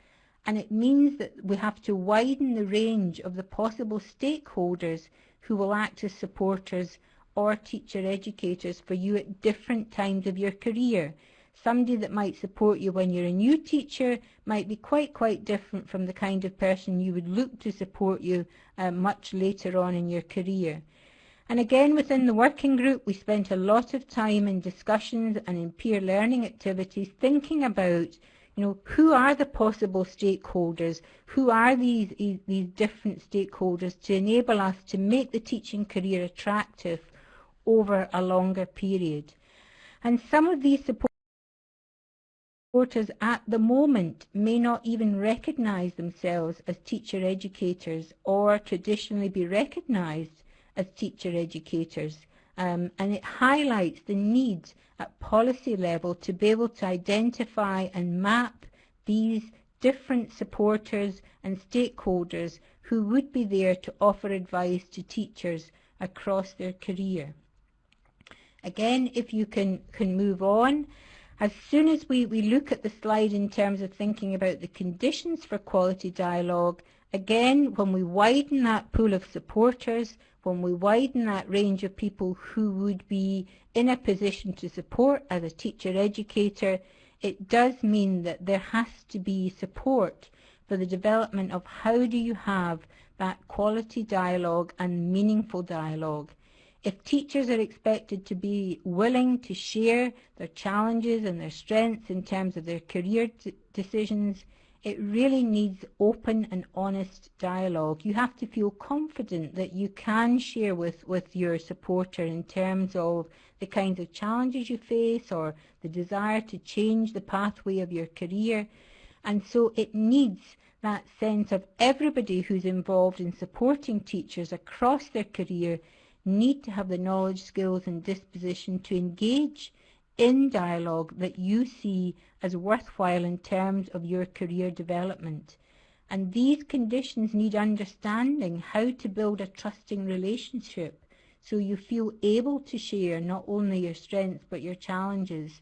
And it means that we have to widen the range of the possible stakeholders who will act as supporters or teacher educators for you at different times of your career somebody that might support you when you're a new teacher might be quite, quite different from the kind of person you would look to support you uh, much later on in your career. And again, within the working group, we spent a lot of time in discussions and in peer learning activities thinking about, you know, who are the possible stakeholders? Who are these, these different stakeholders to enable us to make the teaching career attractive over a longer period? And some of these support Supporters at the moment may not even recognise themselves as teacher educators or traditionally be recognised as teacher educators. Um, and it highlights the need at policy level to be able to identify and map these different supporters and stakeholders who would be there to offer advice to teachers across their career. Again, if you can, can move on, as soon as we, we look at the slide in terms of thinking about the conditions for quality dialogue, again, when we widen that pool of supporters, when we widen that range of people who would be in a position to support as a teacher educator, it does mean that there has to be support for the development of how do you have that quality dialogue and meaningful dialogue. If teachers are expected to be willing to share their challenges and their strengths in terms of their career decisions, it really needs open and honest dialogue. You have to feel confident that you can share with, with your supporter in terms of the kinds of challenges you face or the desire to change the pathway of your career. And so it needs that sense of everybody who's involved in supporting teachers across their career need to have the knowledge, skills and disposition to engage in dialogue that you see as worthwhile in terms of your career development. And these conditions need understanding how to build a trusting relationship so you feel able to share not only your strengths but your challenges.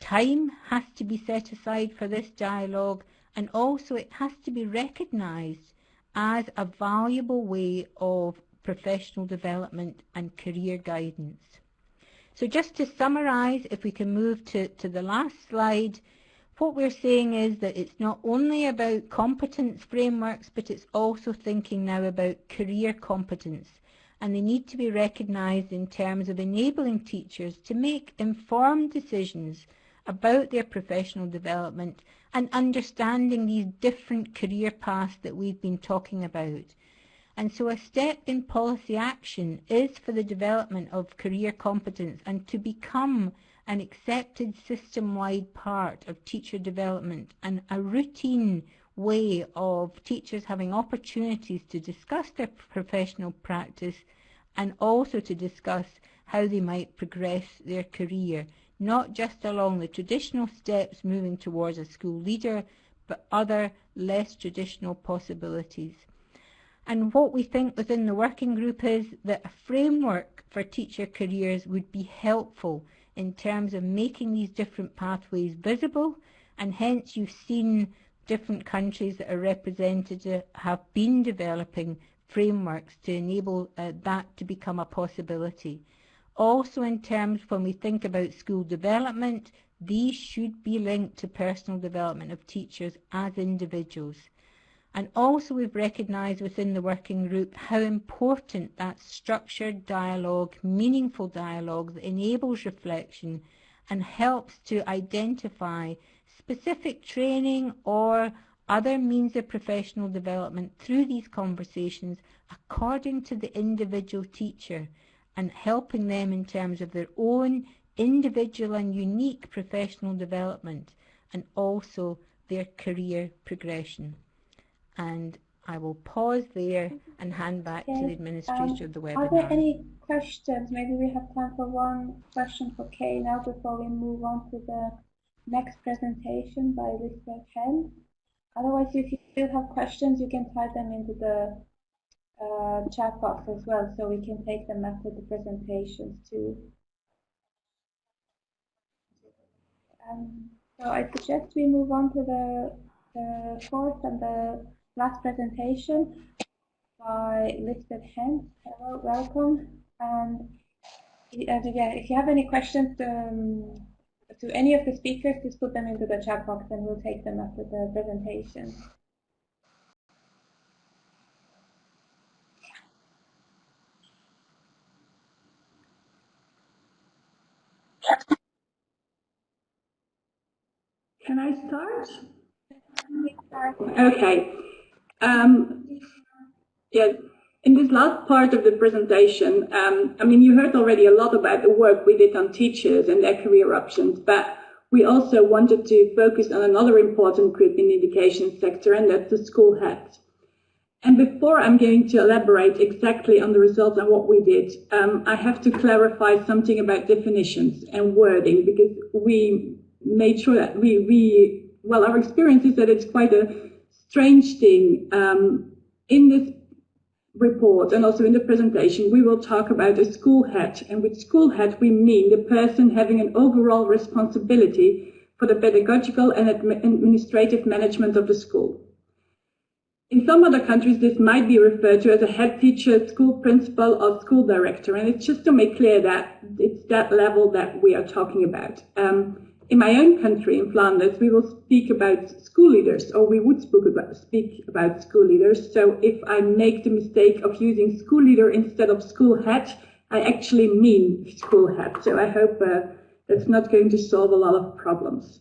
Time has to be set aside for this dialogue and also it has to be recognised as a valuable way of professional development and career guidance. So just to summarise, if we can move to, to the last slide, what we're saying is that it's not only about competence frameworks, but it's also thinking now about career competence. And they need to be recognised in terms of enabling teachers to make informed decisions about their professional development and understanding these different career paths that we've been talking about. And so a step in policy action is for the development of career competence and to become an accepted system-wide part of teacher development and a routine way of teachers having opportunities to discuss their professional practice and also to discuss how they might progress their career, not just along the traditional steps moving towards a school leader, but other less traditional possibilities. And what we think within the working group is that a framework for teacher careers would be helpful in terms of making these different pathways visible and hence you've seen different countries that are represented have been developing frameworks to enable uh, that to become a possibility. Also in terms when we think about school development, these should be linked to personal development of teachers as individuals. And also we've recognised within the working group how important that structured dialogue, meaningful dialogue that enables reflection and helps to identify specific training or other means of professional development through these conversations according to the individual teacher and helping them in terms of their own individual and unique professional development and also their career progression. And I will pause there and hand back to the administrator um, of the webinar. Are there any questions? Maybe we have time for one question for Kay now before we move on to the next presentation by Lisbeth Hens. Otherwise, if you still have questions, you can type them into the uh, chat box as well, so we can take them after the presentations too. Um, so I suggest we move on to the, the fourth and the last presentation by Lisbeth Hens. Hello, welcome. And uh, if you have any questions um, to any of the speakers, just put them into the chat box and we'll take them after the presentation. Can I start? Okay. Um, yeah, in this last part of the presentation, um, I mean, you heard already a lot about the work we did on teachers and their career options, but we also wanted to focus on another important group in the education sector, and that's the school heads. And before I'm going to elaborate exactly on the results and what we did, um, I have to clarify something about definitions and wording because we made sure that we, we well, our experience is that it's quite a strange thing. Um, in this report and also in the presentation, we will talk about a school head. And with school head, we mean the person having an overall responsibility for the pedagogical and administrative management of the school. In some other countries, this might be referred to as a head teacher, school principal, or school director. And it's just to make clear that it's that level that we are talking about. Um, in my own country, in Flanders, we will speak about school leaders, or we would speak about, speak about school leaders. So if I make the mistake of using school leader instead of school head, I actually mean school head. So I hope uh, that's not going to solve a lot of problems.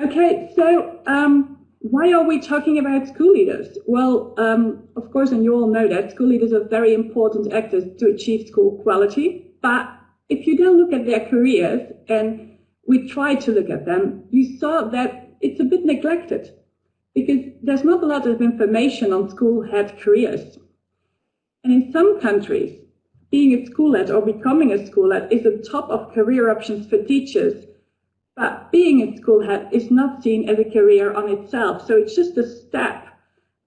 Okay, so um, why are we talking about school leaders? Well, um, of course, and you all know that school leaders are very important actors to achieve school quality, but if you then look at their careers, and we try to look at them, you saw that it's a bit neglected because there's not a lot of information on school head careers. And in some countries, being a school head or becoming a school head is the top of career options for teachers. But being a school head is not seen as a career on itself. So it's just a step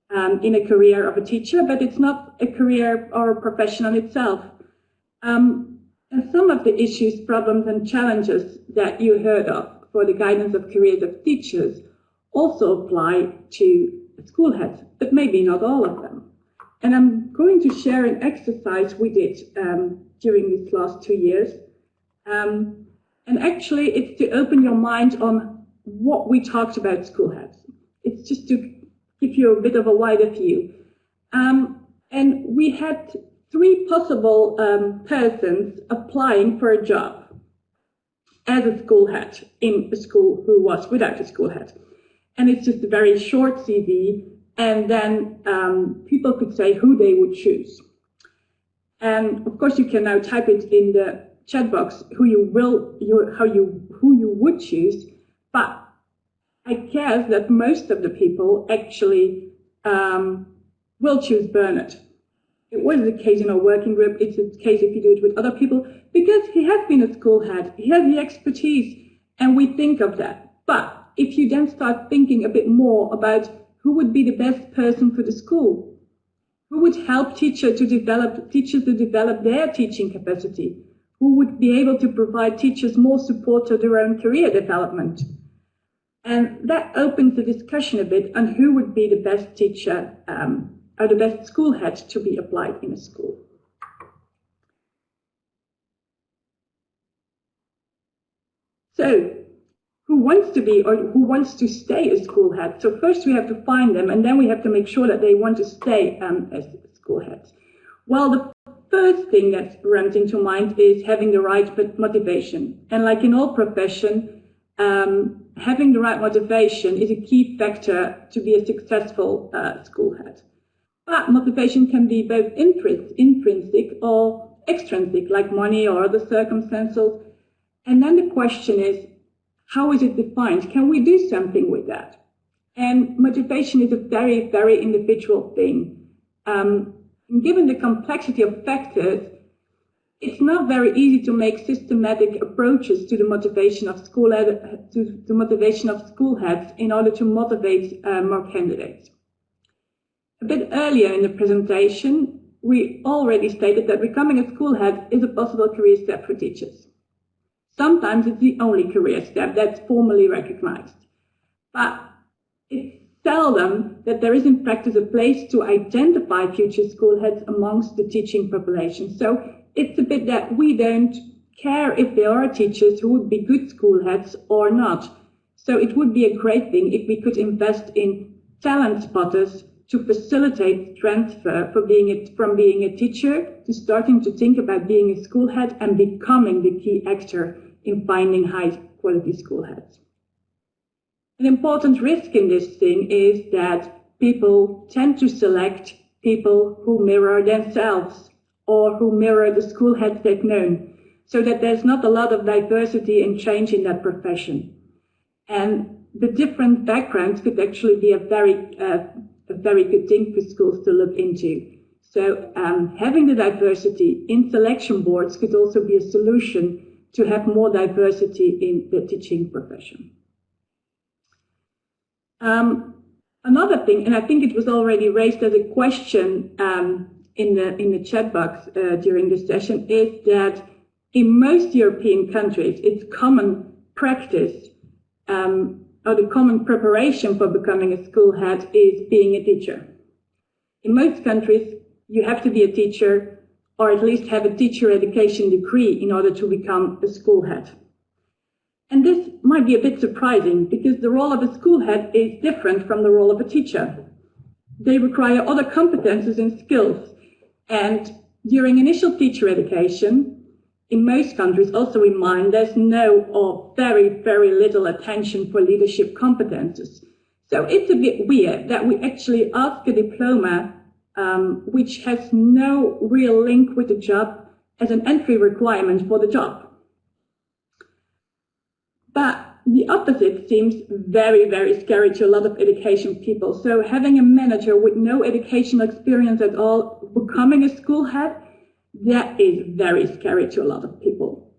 um, in a career of a teacher, but it's not a career or a profession on itself. Um, and some of the issues, problems, and challenges that you heard of for the guidance of careers of teachers also apply to school heads, but maybe not all of them. And I'm going to share an exercise we did um, during these last two years. Um, and actually, it's to open your mind on what we talked about school heads. It's just to give you a bit of a wider view. Um, and we had three possible um, persons applying for a job as a school head in a school who was without a school head. And it's just a very short CV, and then um, people could say who they would choose. And of course, you can now type it in the chat box who you will, you, how you, who you would choose. But I guess that most of the people actually um, will choose Bernard it was the case in our working group. It's a case if you do it with other people because he has been a school head. He has the expertise and we think of that. But if you then start thinking a bit more about who would be the best person for the school, Who would help teacher to develop, teachers to develop their teaching capacity? Who would be able to provide teachers more support to their own career development? And that opens the discussion a bit on who would be the best teacher um, or the best school head to be applied in a school. So, who wants to be or who wants to stay a school head? So first we have to find them, and then we have to make sure that they want to stay um, as school heads. Well, the first thing that runs into mind is having the right motivation. And like in all profession, um, having the right motivation is a key factor to be a successful uh, school head. But motivation can be both intrinsic or extrinsic, like money or other circumstances. And then the question is, how is it defined? Can we do something with that? And motivation is a very, very individual thing. Um, given the complexity of factors, it's not very easy to make systematic approaches to the motivation of school to the motivation of school heads in order to motivate uh, more candidates. A bit earlier in the presentation, we already stated that becoming a school head is a possible career step for teachers. Sometimes it's the only career step that's formally recognized. But it's seldom that there is in practice a place to identify future school heads amongst the teaching population. So it's a bit that we don't care if there are teachers who would be good school heads or not. So it would be a great thing if we could invest in talent spotters to facilitate transfer for being a, from being a teacher to starting to think about being a school head and becoming the key actor in finding high quality school heads. An important risk in this thing is that people tend to select people who mirror themselves or who mirror the school heads they've known, so that there's not a lot of diversity and change in that profession. And the different backgrounds could actually be a very, uh, a very good thing for schools to look into. So um, having the diversity in selection boards could also be a solution to have more diversity in the teaching profession. Um, another thing, and I think it was already raised as a question um, in the in the chat box uh, during this session, is that in most European countries, it's common practice um, or the common preparation for becoming a school head is being a teacher. In most countries, you have to be a teacher or at least have a teacher education degree in order to become a school head. And this might be a bit surprising because the role of a school head is different from the role of a teacher. They require other competences and skills. And during initial teacher education, in most countries, also in mine, there's no or very, very little attention for leadership competences. So it's a bit weird that we actually ask a diploma um, which has no real link with the job as an entry requirement for the job. But the opposite seems very, very scary to a lot of education people. So having a manager with no educational experience at all becoming a school head, that is very scary to a lot of people.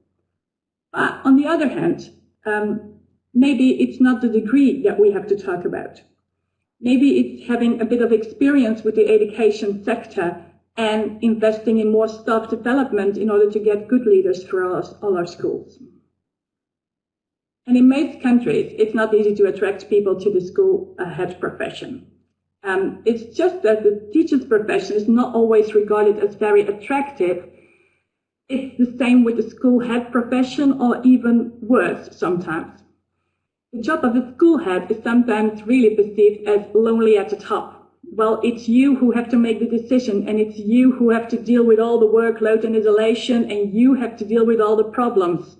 But on the other hand, um, maybe it's not the degree that we have to talk about. Maybe it's having a bit of experience with the education sector and investing in more staff development in order to get good leaders for all, all our schools. And in most countries, it's not easy to attract people to the school head profession. Um, it's just that the teacher's profession is not always regarded as very attractive. It's the same with the school head profession or even worse sometimes. The job of the school head is sometimes really perceived as lonely at the top. Well, it's you who have to make the decision and it's you who have to deal with all the workload and isolation and you have to deal with all the problems.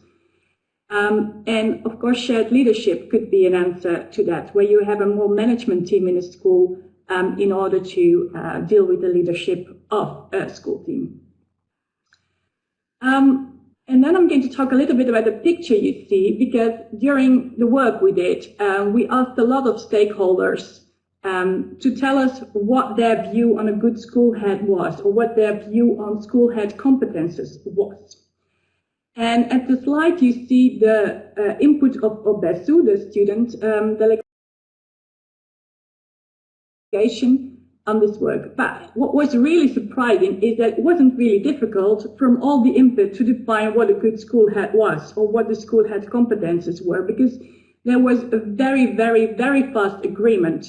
Um, and of course, shared leadership could be an answer to that, where you have a more management team in a school um, in order to uh, deal with the leadership of a school team. Um, and then I'm going to talk a little bit about the picture you see, because during the work we did, um, we asked a lot of stakeholders um, to tell us what their view on a good school head was, or what their view on school head competences was. And at the slide, you see the uh, input of OBESSU, the student um, on this work. But what was really surprising is that it wasn't really difficult from all the input to define what a good school head was or what the school head competences were because there was a very, very, very fast agreement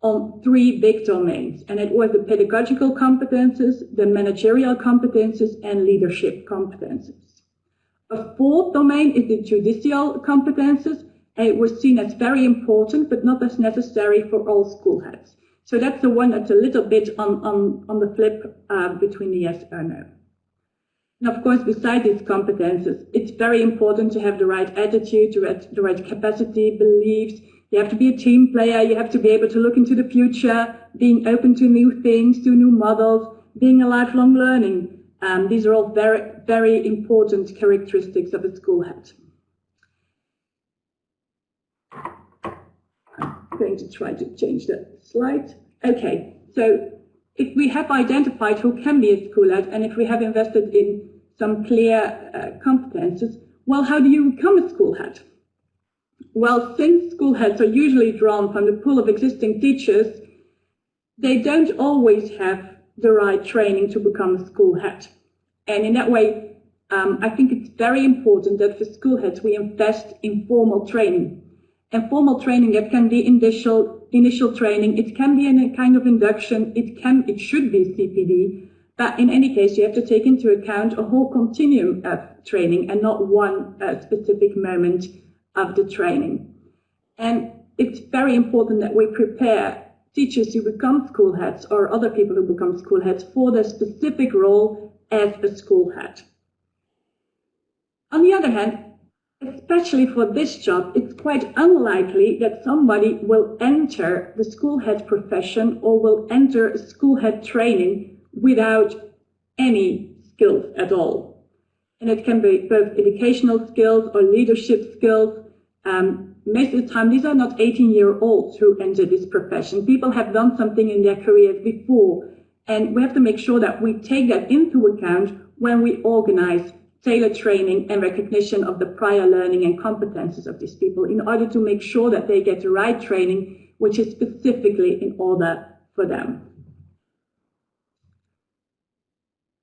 on three big domains. And it was the pedagogical competences, the managerial competences, and leadership competences. A fourth domain is the judicial competences, and it was seen as very important, but not as necessary for all school heads. So that's the one that's a little bit on, on, on the flip uh, between the yes or no. And of course, besides these competences, it's very important to have the right attitude, the right, the right capacity, beliefs. You have to be a team player. You have to be able to look into the future, being open to new things, to new models, being a lifelong learning. Um, these are all very, very important characteristics of a school head. Going to try to change the slide. Okay, so if we have identified who can be a school head and if we have invested in some clear uh, competences, well, how do you become a school head? Well, since school heads are usually drawn from the pool of existing teachers, they don't always have the right training to become a school head. And in that way, um, I think it's very important that for school heads we invest in formal training. And formal training that can be initial initial training, it can be a kind of induction, it can it should be CPD, but in any case you have to take into account a whole continuum of training and not one uh, specific moment of the training. And it's very important that we prepare teachers who become school heads or other people who become school heads for their specific role as a school head. On the other hand, especially for this job, it's quite unlikely that somebody will enter the school head profession or will enter school head training without any skills at all. And it can be both educational skills or leadership skills. Um, most of the time, these are not 18 year olds who enter this profession. People have done something in their careers before and we have to make sure that we take that into account when we organize tailored training and recognition of the prior learning and competences of these people in order to make sure that they get the right training, which is specifically in order for them.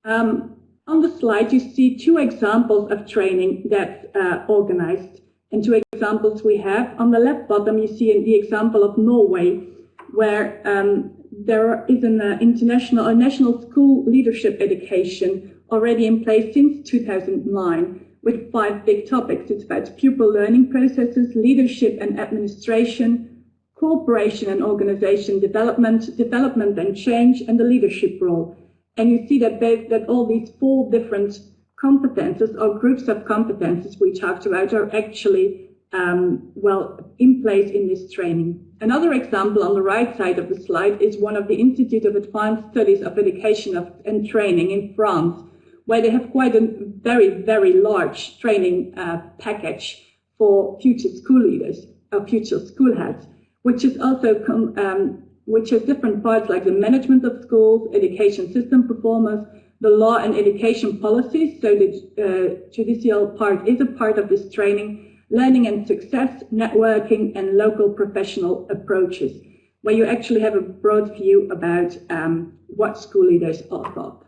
Um, on the slide, you see two examples of training that's uh, organized and two examples we have. On the left bottom, you see the example of Norway, where um, there is an uh, international, a national school leadership education already in place since 2009 with five big topics. It's about pupil learning processes, leadership and administration, cooperation and organization development, development and change, and the leadership role. And you see that, that all these four different competences or groups of competences we talked about are actually um, well in place in this training. Another example on the right side of the slide is one of the Institute of Advanced Studies of Education and Training in France, where they have quite a very, very large training uh, package for future school leaders or future school heads, which is also um, which has different parts like the management of schools, education system performance, the law and education policies. So the uh, judicial part is a part of this training learning and success, networking, and local professional approaches, where you actually have a broad view about um, what school leaders are thought.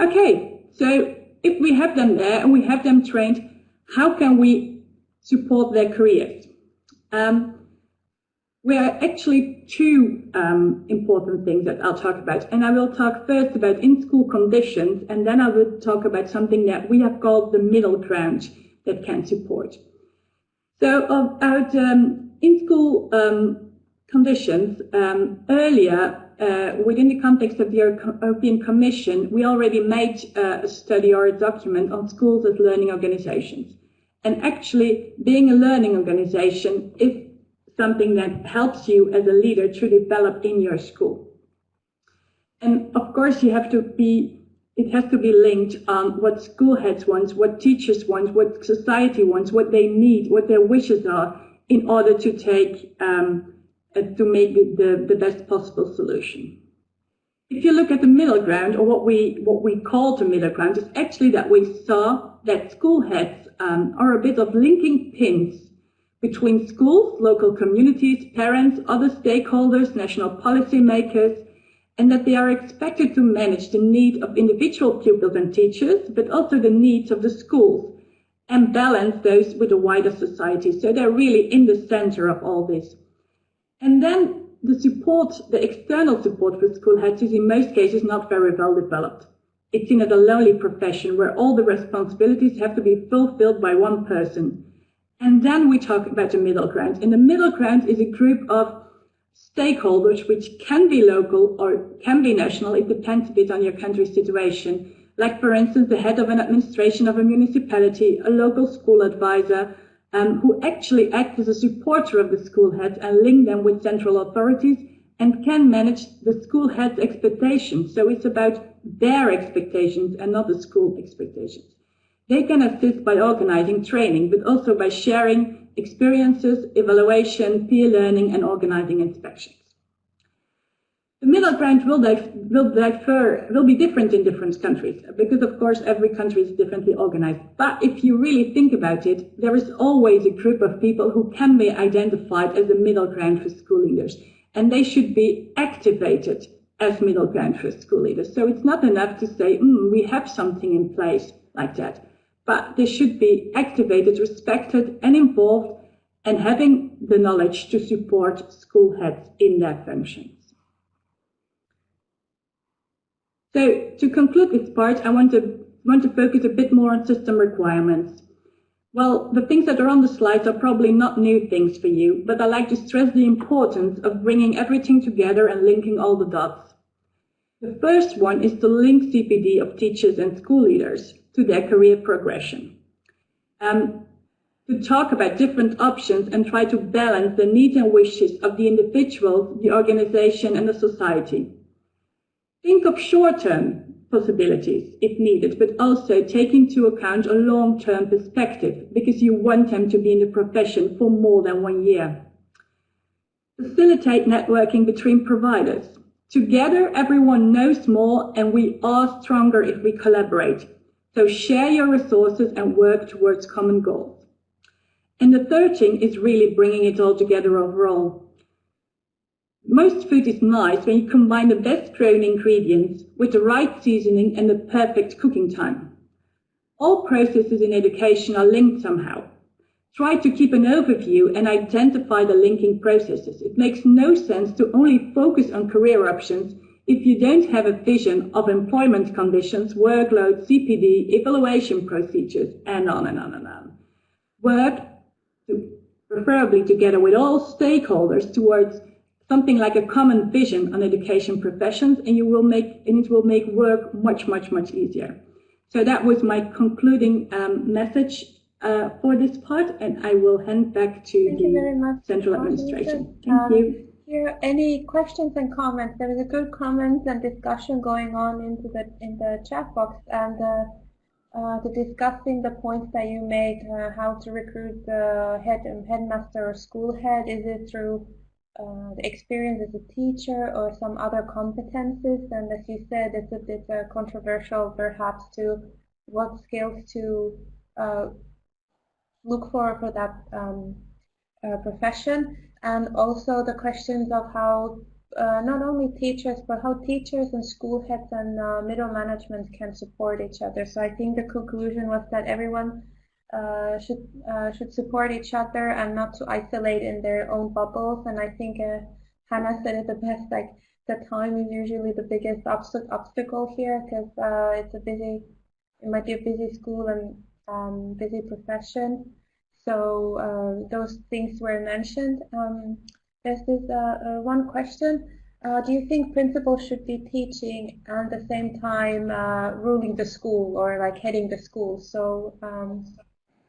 Okay, so if we have them there and we have them trained, how can we support their careers? Um, we are actually two um, important things that I'll talk about. And I will talk first about in-school conditions, and then I will talk about something that we have called the middle ground that can support. So about um, in-school um, conditions, um, earlier, uh, within the context of the European Commission, we already made uh, a study or a document on schools as learning organizations. And actually, being a learning organization is something that helps you as a leader to develop in your school. And of course, you have to be, it has to be linked on what school heads want, what teachers want, what society wants, what they need, what their wishes are in order to take, um, to make the, the best possible solution. If you look at the middle ground, or what we what we call the middle ground, is actually that we saw that school heads um, are a bit of linking pins between schools, local communities, parents, other stakeholders, national policy makers, and that they are expected to manage the need of individual pupils and teachers, but also the needs of the schools and balance those with the wider society. So they're really in the center of all this. And then the support, the external support for school heads is in most cases not very well developed. It's seen as a lonely profession where all the responsibilities have to be fulfilled by one person. And then we talk about the middle ground. And the middle ground is a group of stakeholders, which can be local or can be national. It depends a bit on your country's situation. Like, for instance, the head of an administration of a municipality, a local school advisor, um, who actually acts as a supporter of the school head and link them with central authorities and can manage the school heads' expectations. So it's about their expectations and not the school expectations. They can assist by organizing training, but also by sharing experiences, evaluation, peer learning, and organizing inspections. The middle ground will, will, differ, will be different in different countries because, of course, every country is differently organized. But if you really think about it, there is always a group of people who can be identified as the middle ground for school leaders, and they should be activated as middle ground for school leaders. So it's not enough to say, mm, we have something in place like that but they should be activated, respected, and involved, and having the knowledge to support school heads in their functions. So to conclude this part, I want to, want to focus a bit more on system requirements. Well, the things that are on the slides are probably not new things for you, but I like to stress the importance of bringing everything together and linking all the dots. The first one is to link CPD of teachers and school leaders to their career progression. Um, to talk about different options and try to balance the needs and wishes of the individual, the organization, and the society. Think of short-term possibilities if needed, but also take into account a long-term perspective because you want them to be in the profession for more than one year. Facilitate networking between providers. Together, everyone knows more and we are stronger if we collaborate. So share your resources and work towards common goals. And the third thing is really bringing it all together overall. Most food is nice when you combine the best grown ingredients with the right seasoning and the perfect cooking time. All processes in education are linked somehow. Try to keep an overview and identify the linking processes. It makes no sense to only focus on career options if you don't have a vision of employment conditions, workload, CPD, evaluation procedures, and on and on and on. Work preferably together with all stakeholders towards something like a common vision on education professions, and you will make and it will make work much, much, much easier. So that was my concluding um, message uh, for this part, and I will hand back to Thank the central administration. Thank um, you here any questions and comments? There is a good comments and discussion going on into the in the chat box and uh, uh, the discussing the points that you made, uh, how to recruit the head and headmaster or school head. Is it through uh, the experience as a teacher or some other competences? And as you said, it's a bit uh, controversial perhaps to what skills to uh, look for for that um, profession and also the questions of how uh, not only teachers, but how teachers and school heads and uh, middle management can support each other. So I think the conclusion was that everyone uh, should uh, should support each other and not to isolate in their own bubbles. And I think uh, Hannah said it the best. Like the time is usually the biggest obst obstacle here because uh, it's a busy, it might be a busy school and um, busy profession. So uh, those things were mentioned. Um, there's this one question. Do you think principals should be teaching and at the same time ruling the school or like heading the school? So um,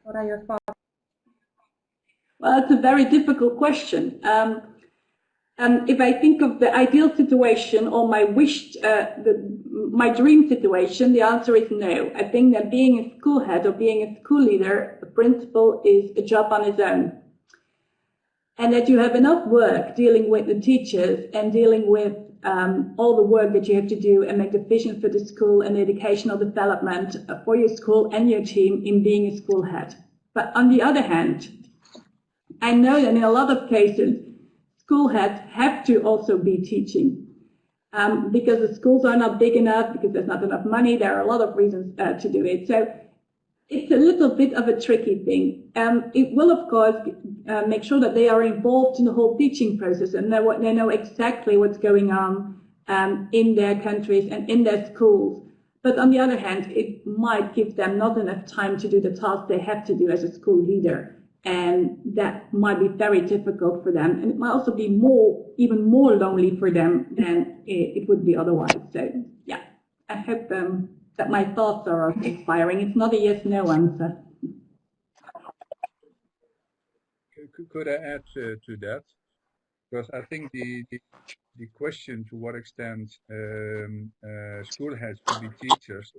what are your thoughts? Well, it's a very difficult question. Um, and if I think of the ideal situation or my wished, uh, the, my dream situation, the answer is no. I think that being a school head or being a school leader, a principal is a job on its own. And that you have enough work dealing with the teachers and dealing with um, all the work that you have to do and make the vision for the school and the educational development for your school and your team in being a school head. But on the other hand, I know that in a lot of cases, school heads have to also be teaching um, because the schools are not big enough, because there's not enough money. There are a lot of reasons uh, to do it. So it's a little bit of a tricky thing. Um, it will, of course, uh, make sure that they are involved in the whole teaching process and they, they know exactly what's going on um, in their countries and in their schools. But on the other hand, it might give them not enough time to do the tasks they have to do as a school leader. And that might be very difficult for them. And it might also be more, even more lonely for them than it, it would be otherwise. So, yeah, I hope um, that my thoughts are inspiring. It's not a yes-no answer. Could I add to, to that? Because I think the, the, the question to what extent um, uh, school has to be teachers,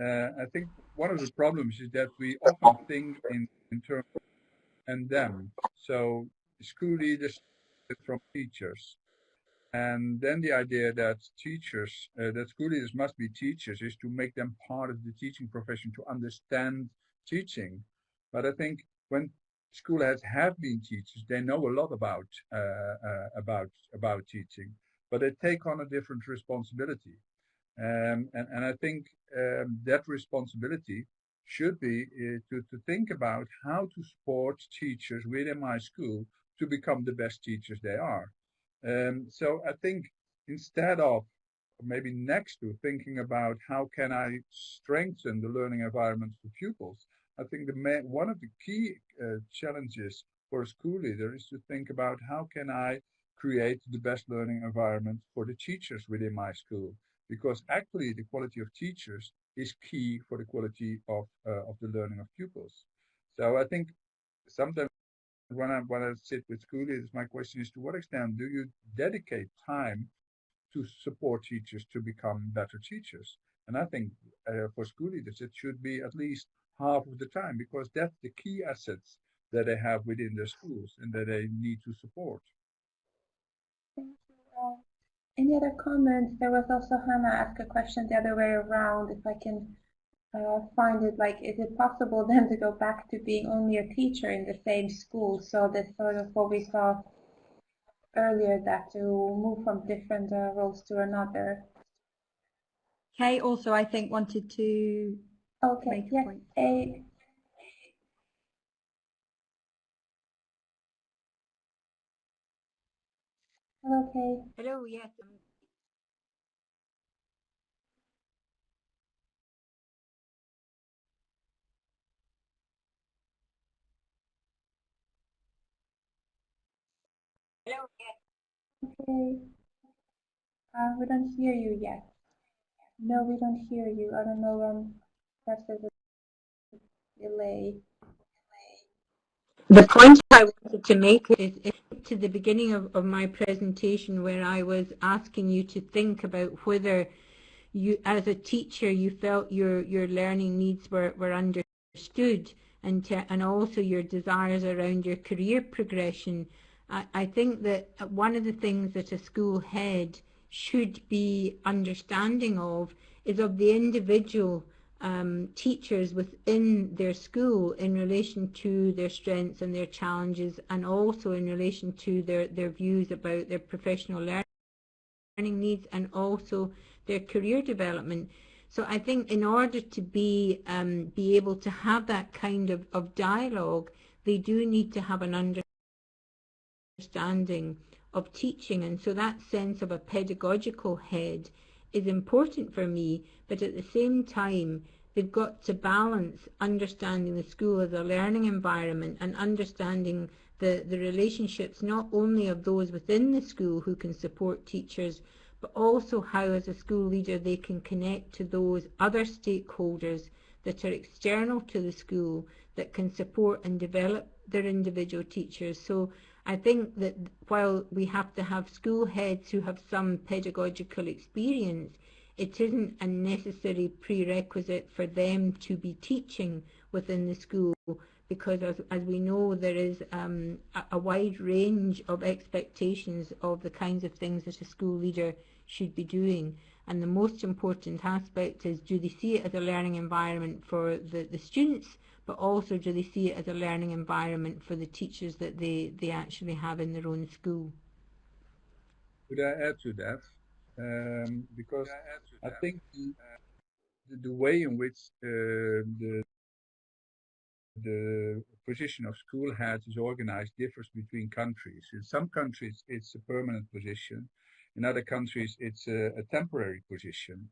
uh, I think one of the problems is that we often think in, in terms of and them. So school leaders from teachers. And then the idea that teachers, uh, that school leaders must be teachers is to make them part of the teaching profession to understand teaching. But I think when school heads have been teachers, they know a lot about uh, uh, about about teaching, but they take on a different responsibility. Um, and, and I think um, that responsibility should be uh, to, to think about how to support teachers within my school to become the best teachers they are. Um, so I think instead of maybe next to thinking about how can I strengthen the learning environment for pupils, I think the main, one of the key uh, challenges for a school leader is to think about how can I create the best learning environment for the teachers within my school. Because actually the quality of teachers is key for the quality of, uh, of the learning of pupils. So I think sometimes when I, when I sit with school leaders, my question is to what extent do you dedicate time to support teachers to become better teachers? And I think uh, for school leaders, it should be at least half of the time because that's the key assets that they have within their schools and that they need to support. Thank you. Uh, any other comments? There was also Hannah ask a question the other way around. If I can uh, find it, like, is it possible then to go back to being only a teacher in the same school? So that's sort of what we saw earlier, that to move from different uh, roles to another. Kay also, I think, wanted to Okay, yes, a Hello, Kay. Hello, yes. Um, Okay. Uh, we don't hear you yet. No, we don't hear you. I don't know, um, there's a delay. The point I wanted to make is, is to the beginning of, of my presentation where I was asking you to think about whether you, as a teacher, you felt your, your learning needs were, were understood and, to, and also your desires around your career progression. I, think that one of the things that a school head should be understanding of is of the individual um, teachers within their school in relation to their strengths and their challenges and also in relation to their, their views about their professional learning needs and also their career development. So I think in order to be um, be able to have that kind of, of dialogue, they do need to have an understanding of teaching and so that sense of a pedagogical head is important for me, but at the same time, they've got to balance understanding the school as a learning environment and understanding the, the relationships not only of those within the school who can support teachers, but also how as a school leader they can connect to those other stakeholders that are external to the school that can support and develop their individual teachers. So I think that while we have to have school heads who have some pedagogical experience, it isn't a necessary prerequisite for them to be teaching within the school because as, as we know there is um, a, a, wide range of expectations of the kinds of things that a school leader should be doing. And the most important aspect is do they see it as a learning environment for the, the students but also do they see it as a learning environment for the teachers that they, they actually have in their own school? Could I add to that? Um, because I, I think the, the, way in which uh, the the position of school heads is organized differs between countries. In some countries, it's a permanent position. In other countries, it's a, a temporary position.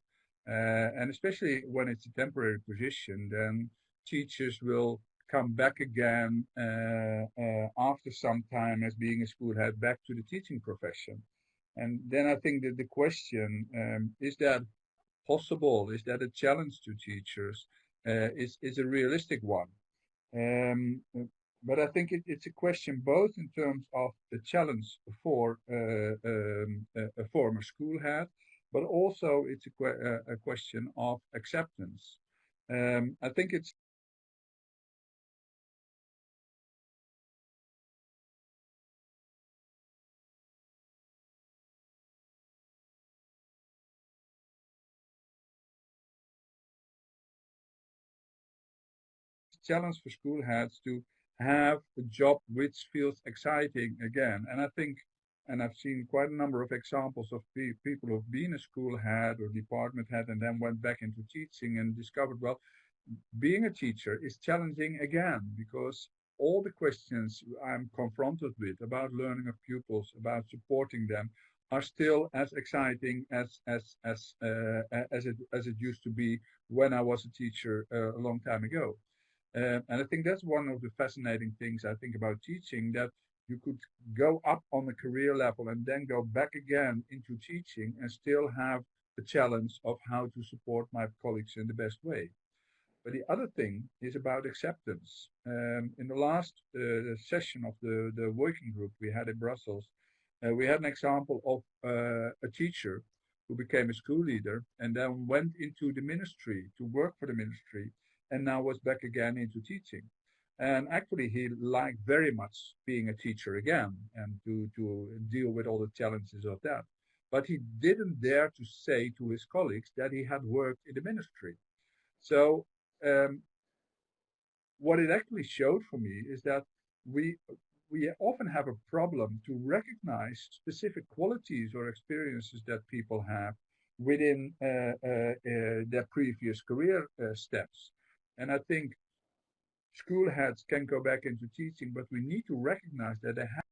Uh, and especially when it's a temporary position, then teachers will come back again uh, uh, after some time as being a school head back to the teaching profession. And then I think that the question, um, is that possible? Is that a challenge to teachers? Uh, is, is a realistic one. Um, but I think it, it's a question both in terms of the challenge for uh, um, a, a, former school head, but also it's a, que a question of acceptance. Um, I think it's challenge for school heads to have a job which feels exciting again. And I think and I've seen quite a number of examples of pe people who've been a school head or department head and then went back into teaching and discovered, well, being a teacher is challenging again because all the questions I'm confronted with about learning of pupils, about supporting them, are still as exciting as as as uh, as it as it used to be when I was a teacher uh, a long time ago. Uh, and I think that's one of the fascinating things I think about teaching that you could go up on the career level and then go back again into teaching and still have the challenge of how to support my colleagues in the best way. But the other thing is about acceptance. Um, in the last uh, session of the, the working group we had in Brussels, uh, we had an example of uh, a teacher who became a school leader and then went into the ministry to work for the ministry and now was back again into teaching. And actually, he liked very much being a teacher again and to, to deal with all the challenges of that. But he didn't dare to say to his colleagues that he had worked in the ministry. So um, what it actually showed for me is that we we often have a problem to recognize specific qualities or experiences that people have within uh, uh, uh, their previous career uh, steps. And I think school heads can go back into teaching, but we need to recognize that they have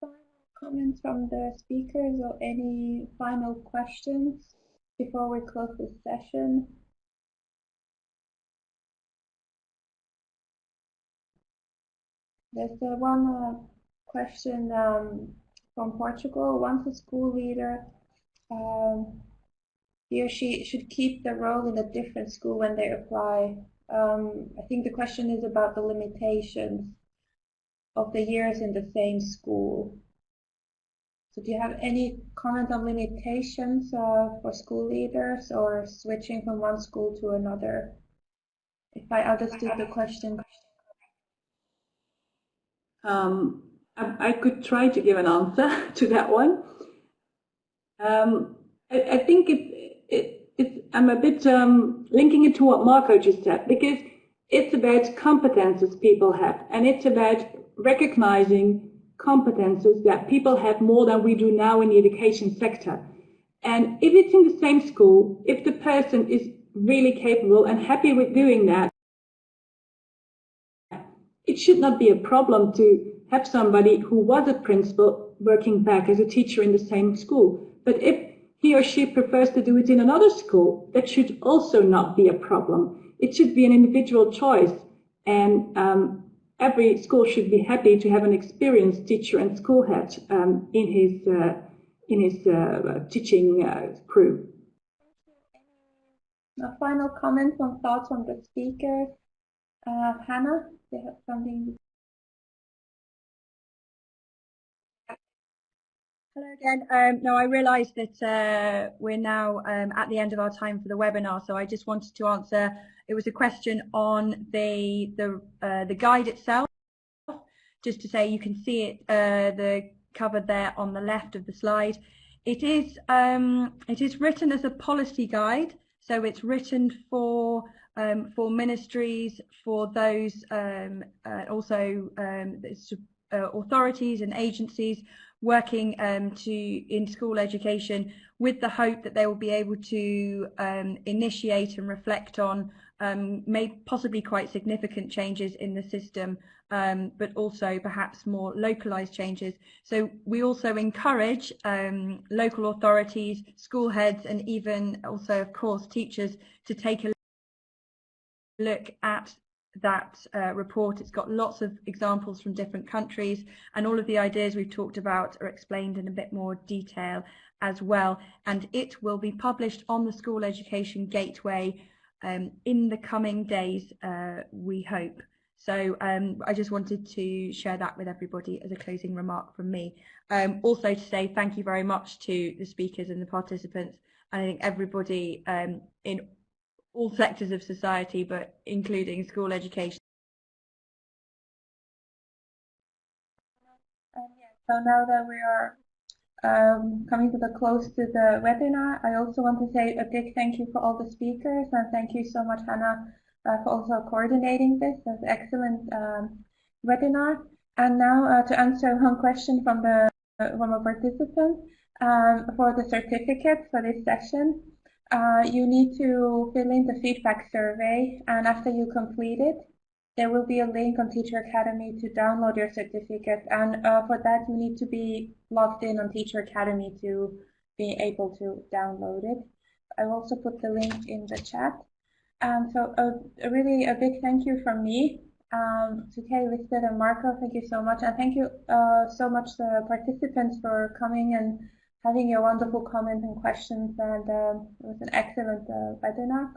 final comments from the speakers or any final questions before we close this session? There's one uh, question um, from Portugal. Once a school leader um, he or she should keep the role in a different school when they apply. Um, I think the question is about the limitations of the years in the same school. So do you have any comment on limitations uh, for school leaders or switching from one school to another? If I understood the question. Um, I, I, could try to give an answer to that one. Um, I, I, think it, it, it's, I'm a bit um, linking it to what Marco just said, because it's about competences people have, and it's about recognizing competences that people have more than we do now in the education sector. And if it's in the same school, if the person is really capable and happy with doing that, it should not be a problem to have somebody who was a principal working back as a teacher in the same school. But if he or she prefers to do it in another school, that should also not be a problem. It should be an individual choice. And um, every school should be happy to have an experienced teacher and school head um, in his, uh, in his uh, teaching uh, crew. A final comment or thoughts from the speaker, Uh, Hannah, do you have something Hello again. Um, no, I realise that uh, we're now um, at the end of our time for the webinar, so I just wanted to answer. It was a question on the the uh, the guide itself. Just to say, you can see it uh, the covered there on the left of the slide. it is um, it is written as a policy guide, so it's written for um, for ministries, for those um, uh, also um, uh, authorities and agencies working um, to in school education with the hope that they will be able to um, initiate and reflect on um, may possibly quite significant changes in the system, um, but also perhaps more localized changes. So we also encourage um, local authorities, school heads, and even also, of course, teachers to take a look at that uh, report. It's got lots of examples from different countries and all of the ideas we've talked about are explained in a bit more detail as well. And it will be published on the School Education Gateway um, in the coming days, uh, we hope. So um, I just wanted to share that with everybody as a closing remark from me. Um, also to say thank you very much to the speakers and the participants. And I think everybody um, in all sectors of society, but including school education. Um, yeah, so now that we are um, coming to the close to the webinar, I also want to say a big thank you for all the speakers and thank you so much, Hannah, uh, for also coordinating this. That's excellent um, webinar. And now uh, to answer one question from the from a participant um, for the certificate for this session. Uh, you need to fill in the feedback survey and after you complete it, there will be a link on Teacher Academy to download your certificate and uh, for that you need to be logged in on Teacher Academy to be able to download it. I will also put the link in the chat. Um, so a, a really a big thank you from me um, to Kay, Lisbeth and Marco. Thank you so much and thank you uh, so much the participants for coming and having your wonderful comments and questions and um, it was an excellent uh, webinar.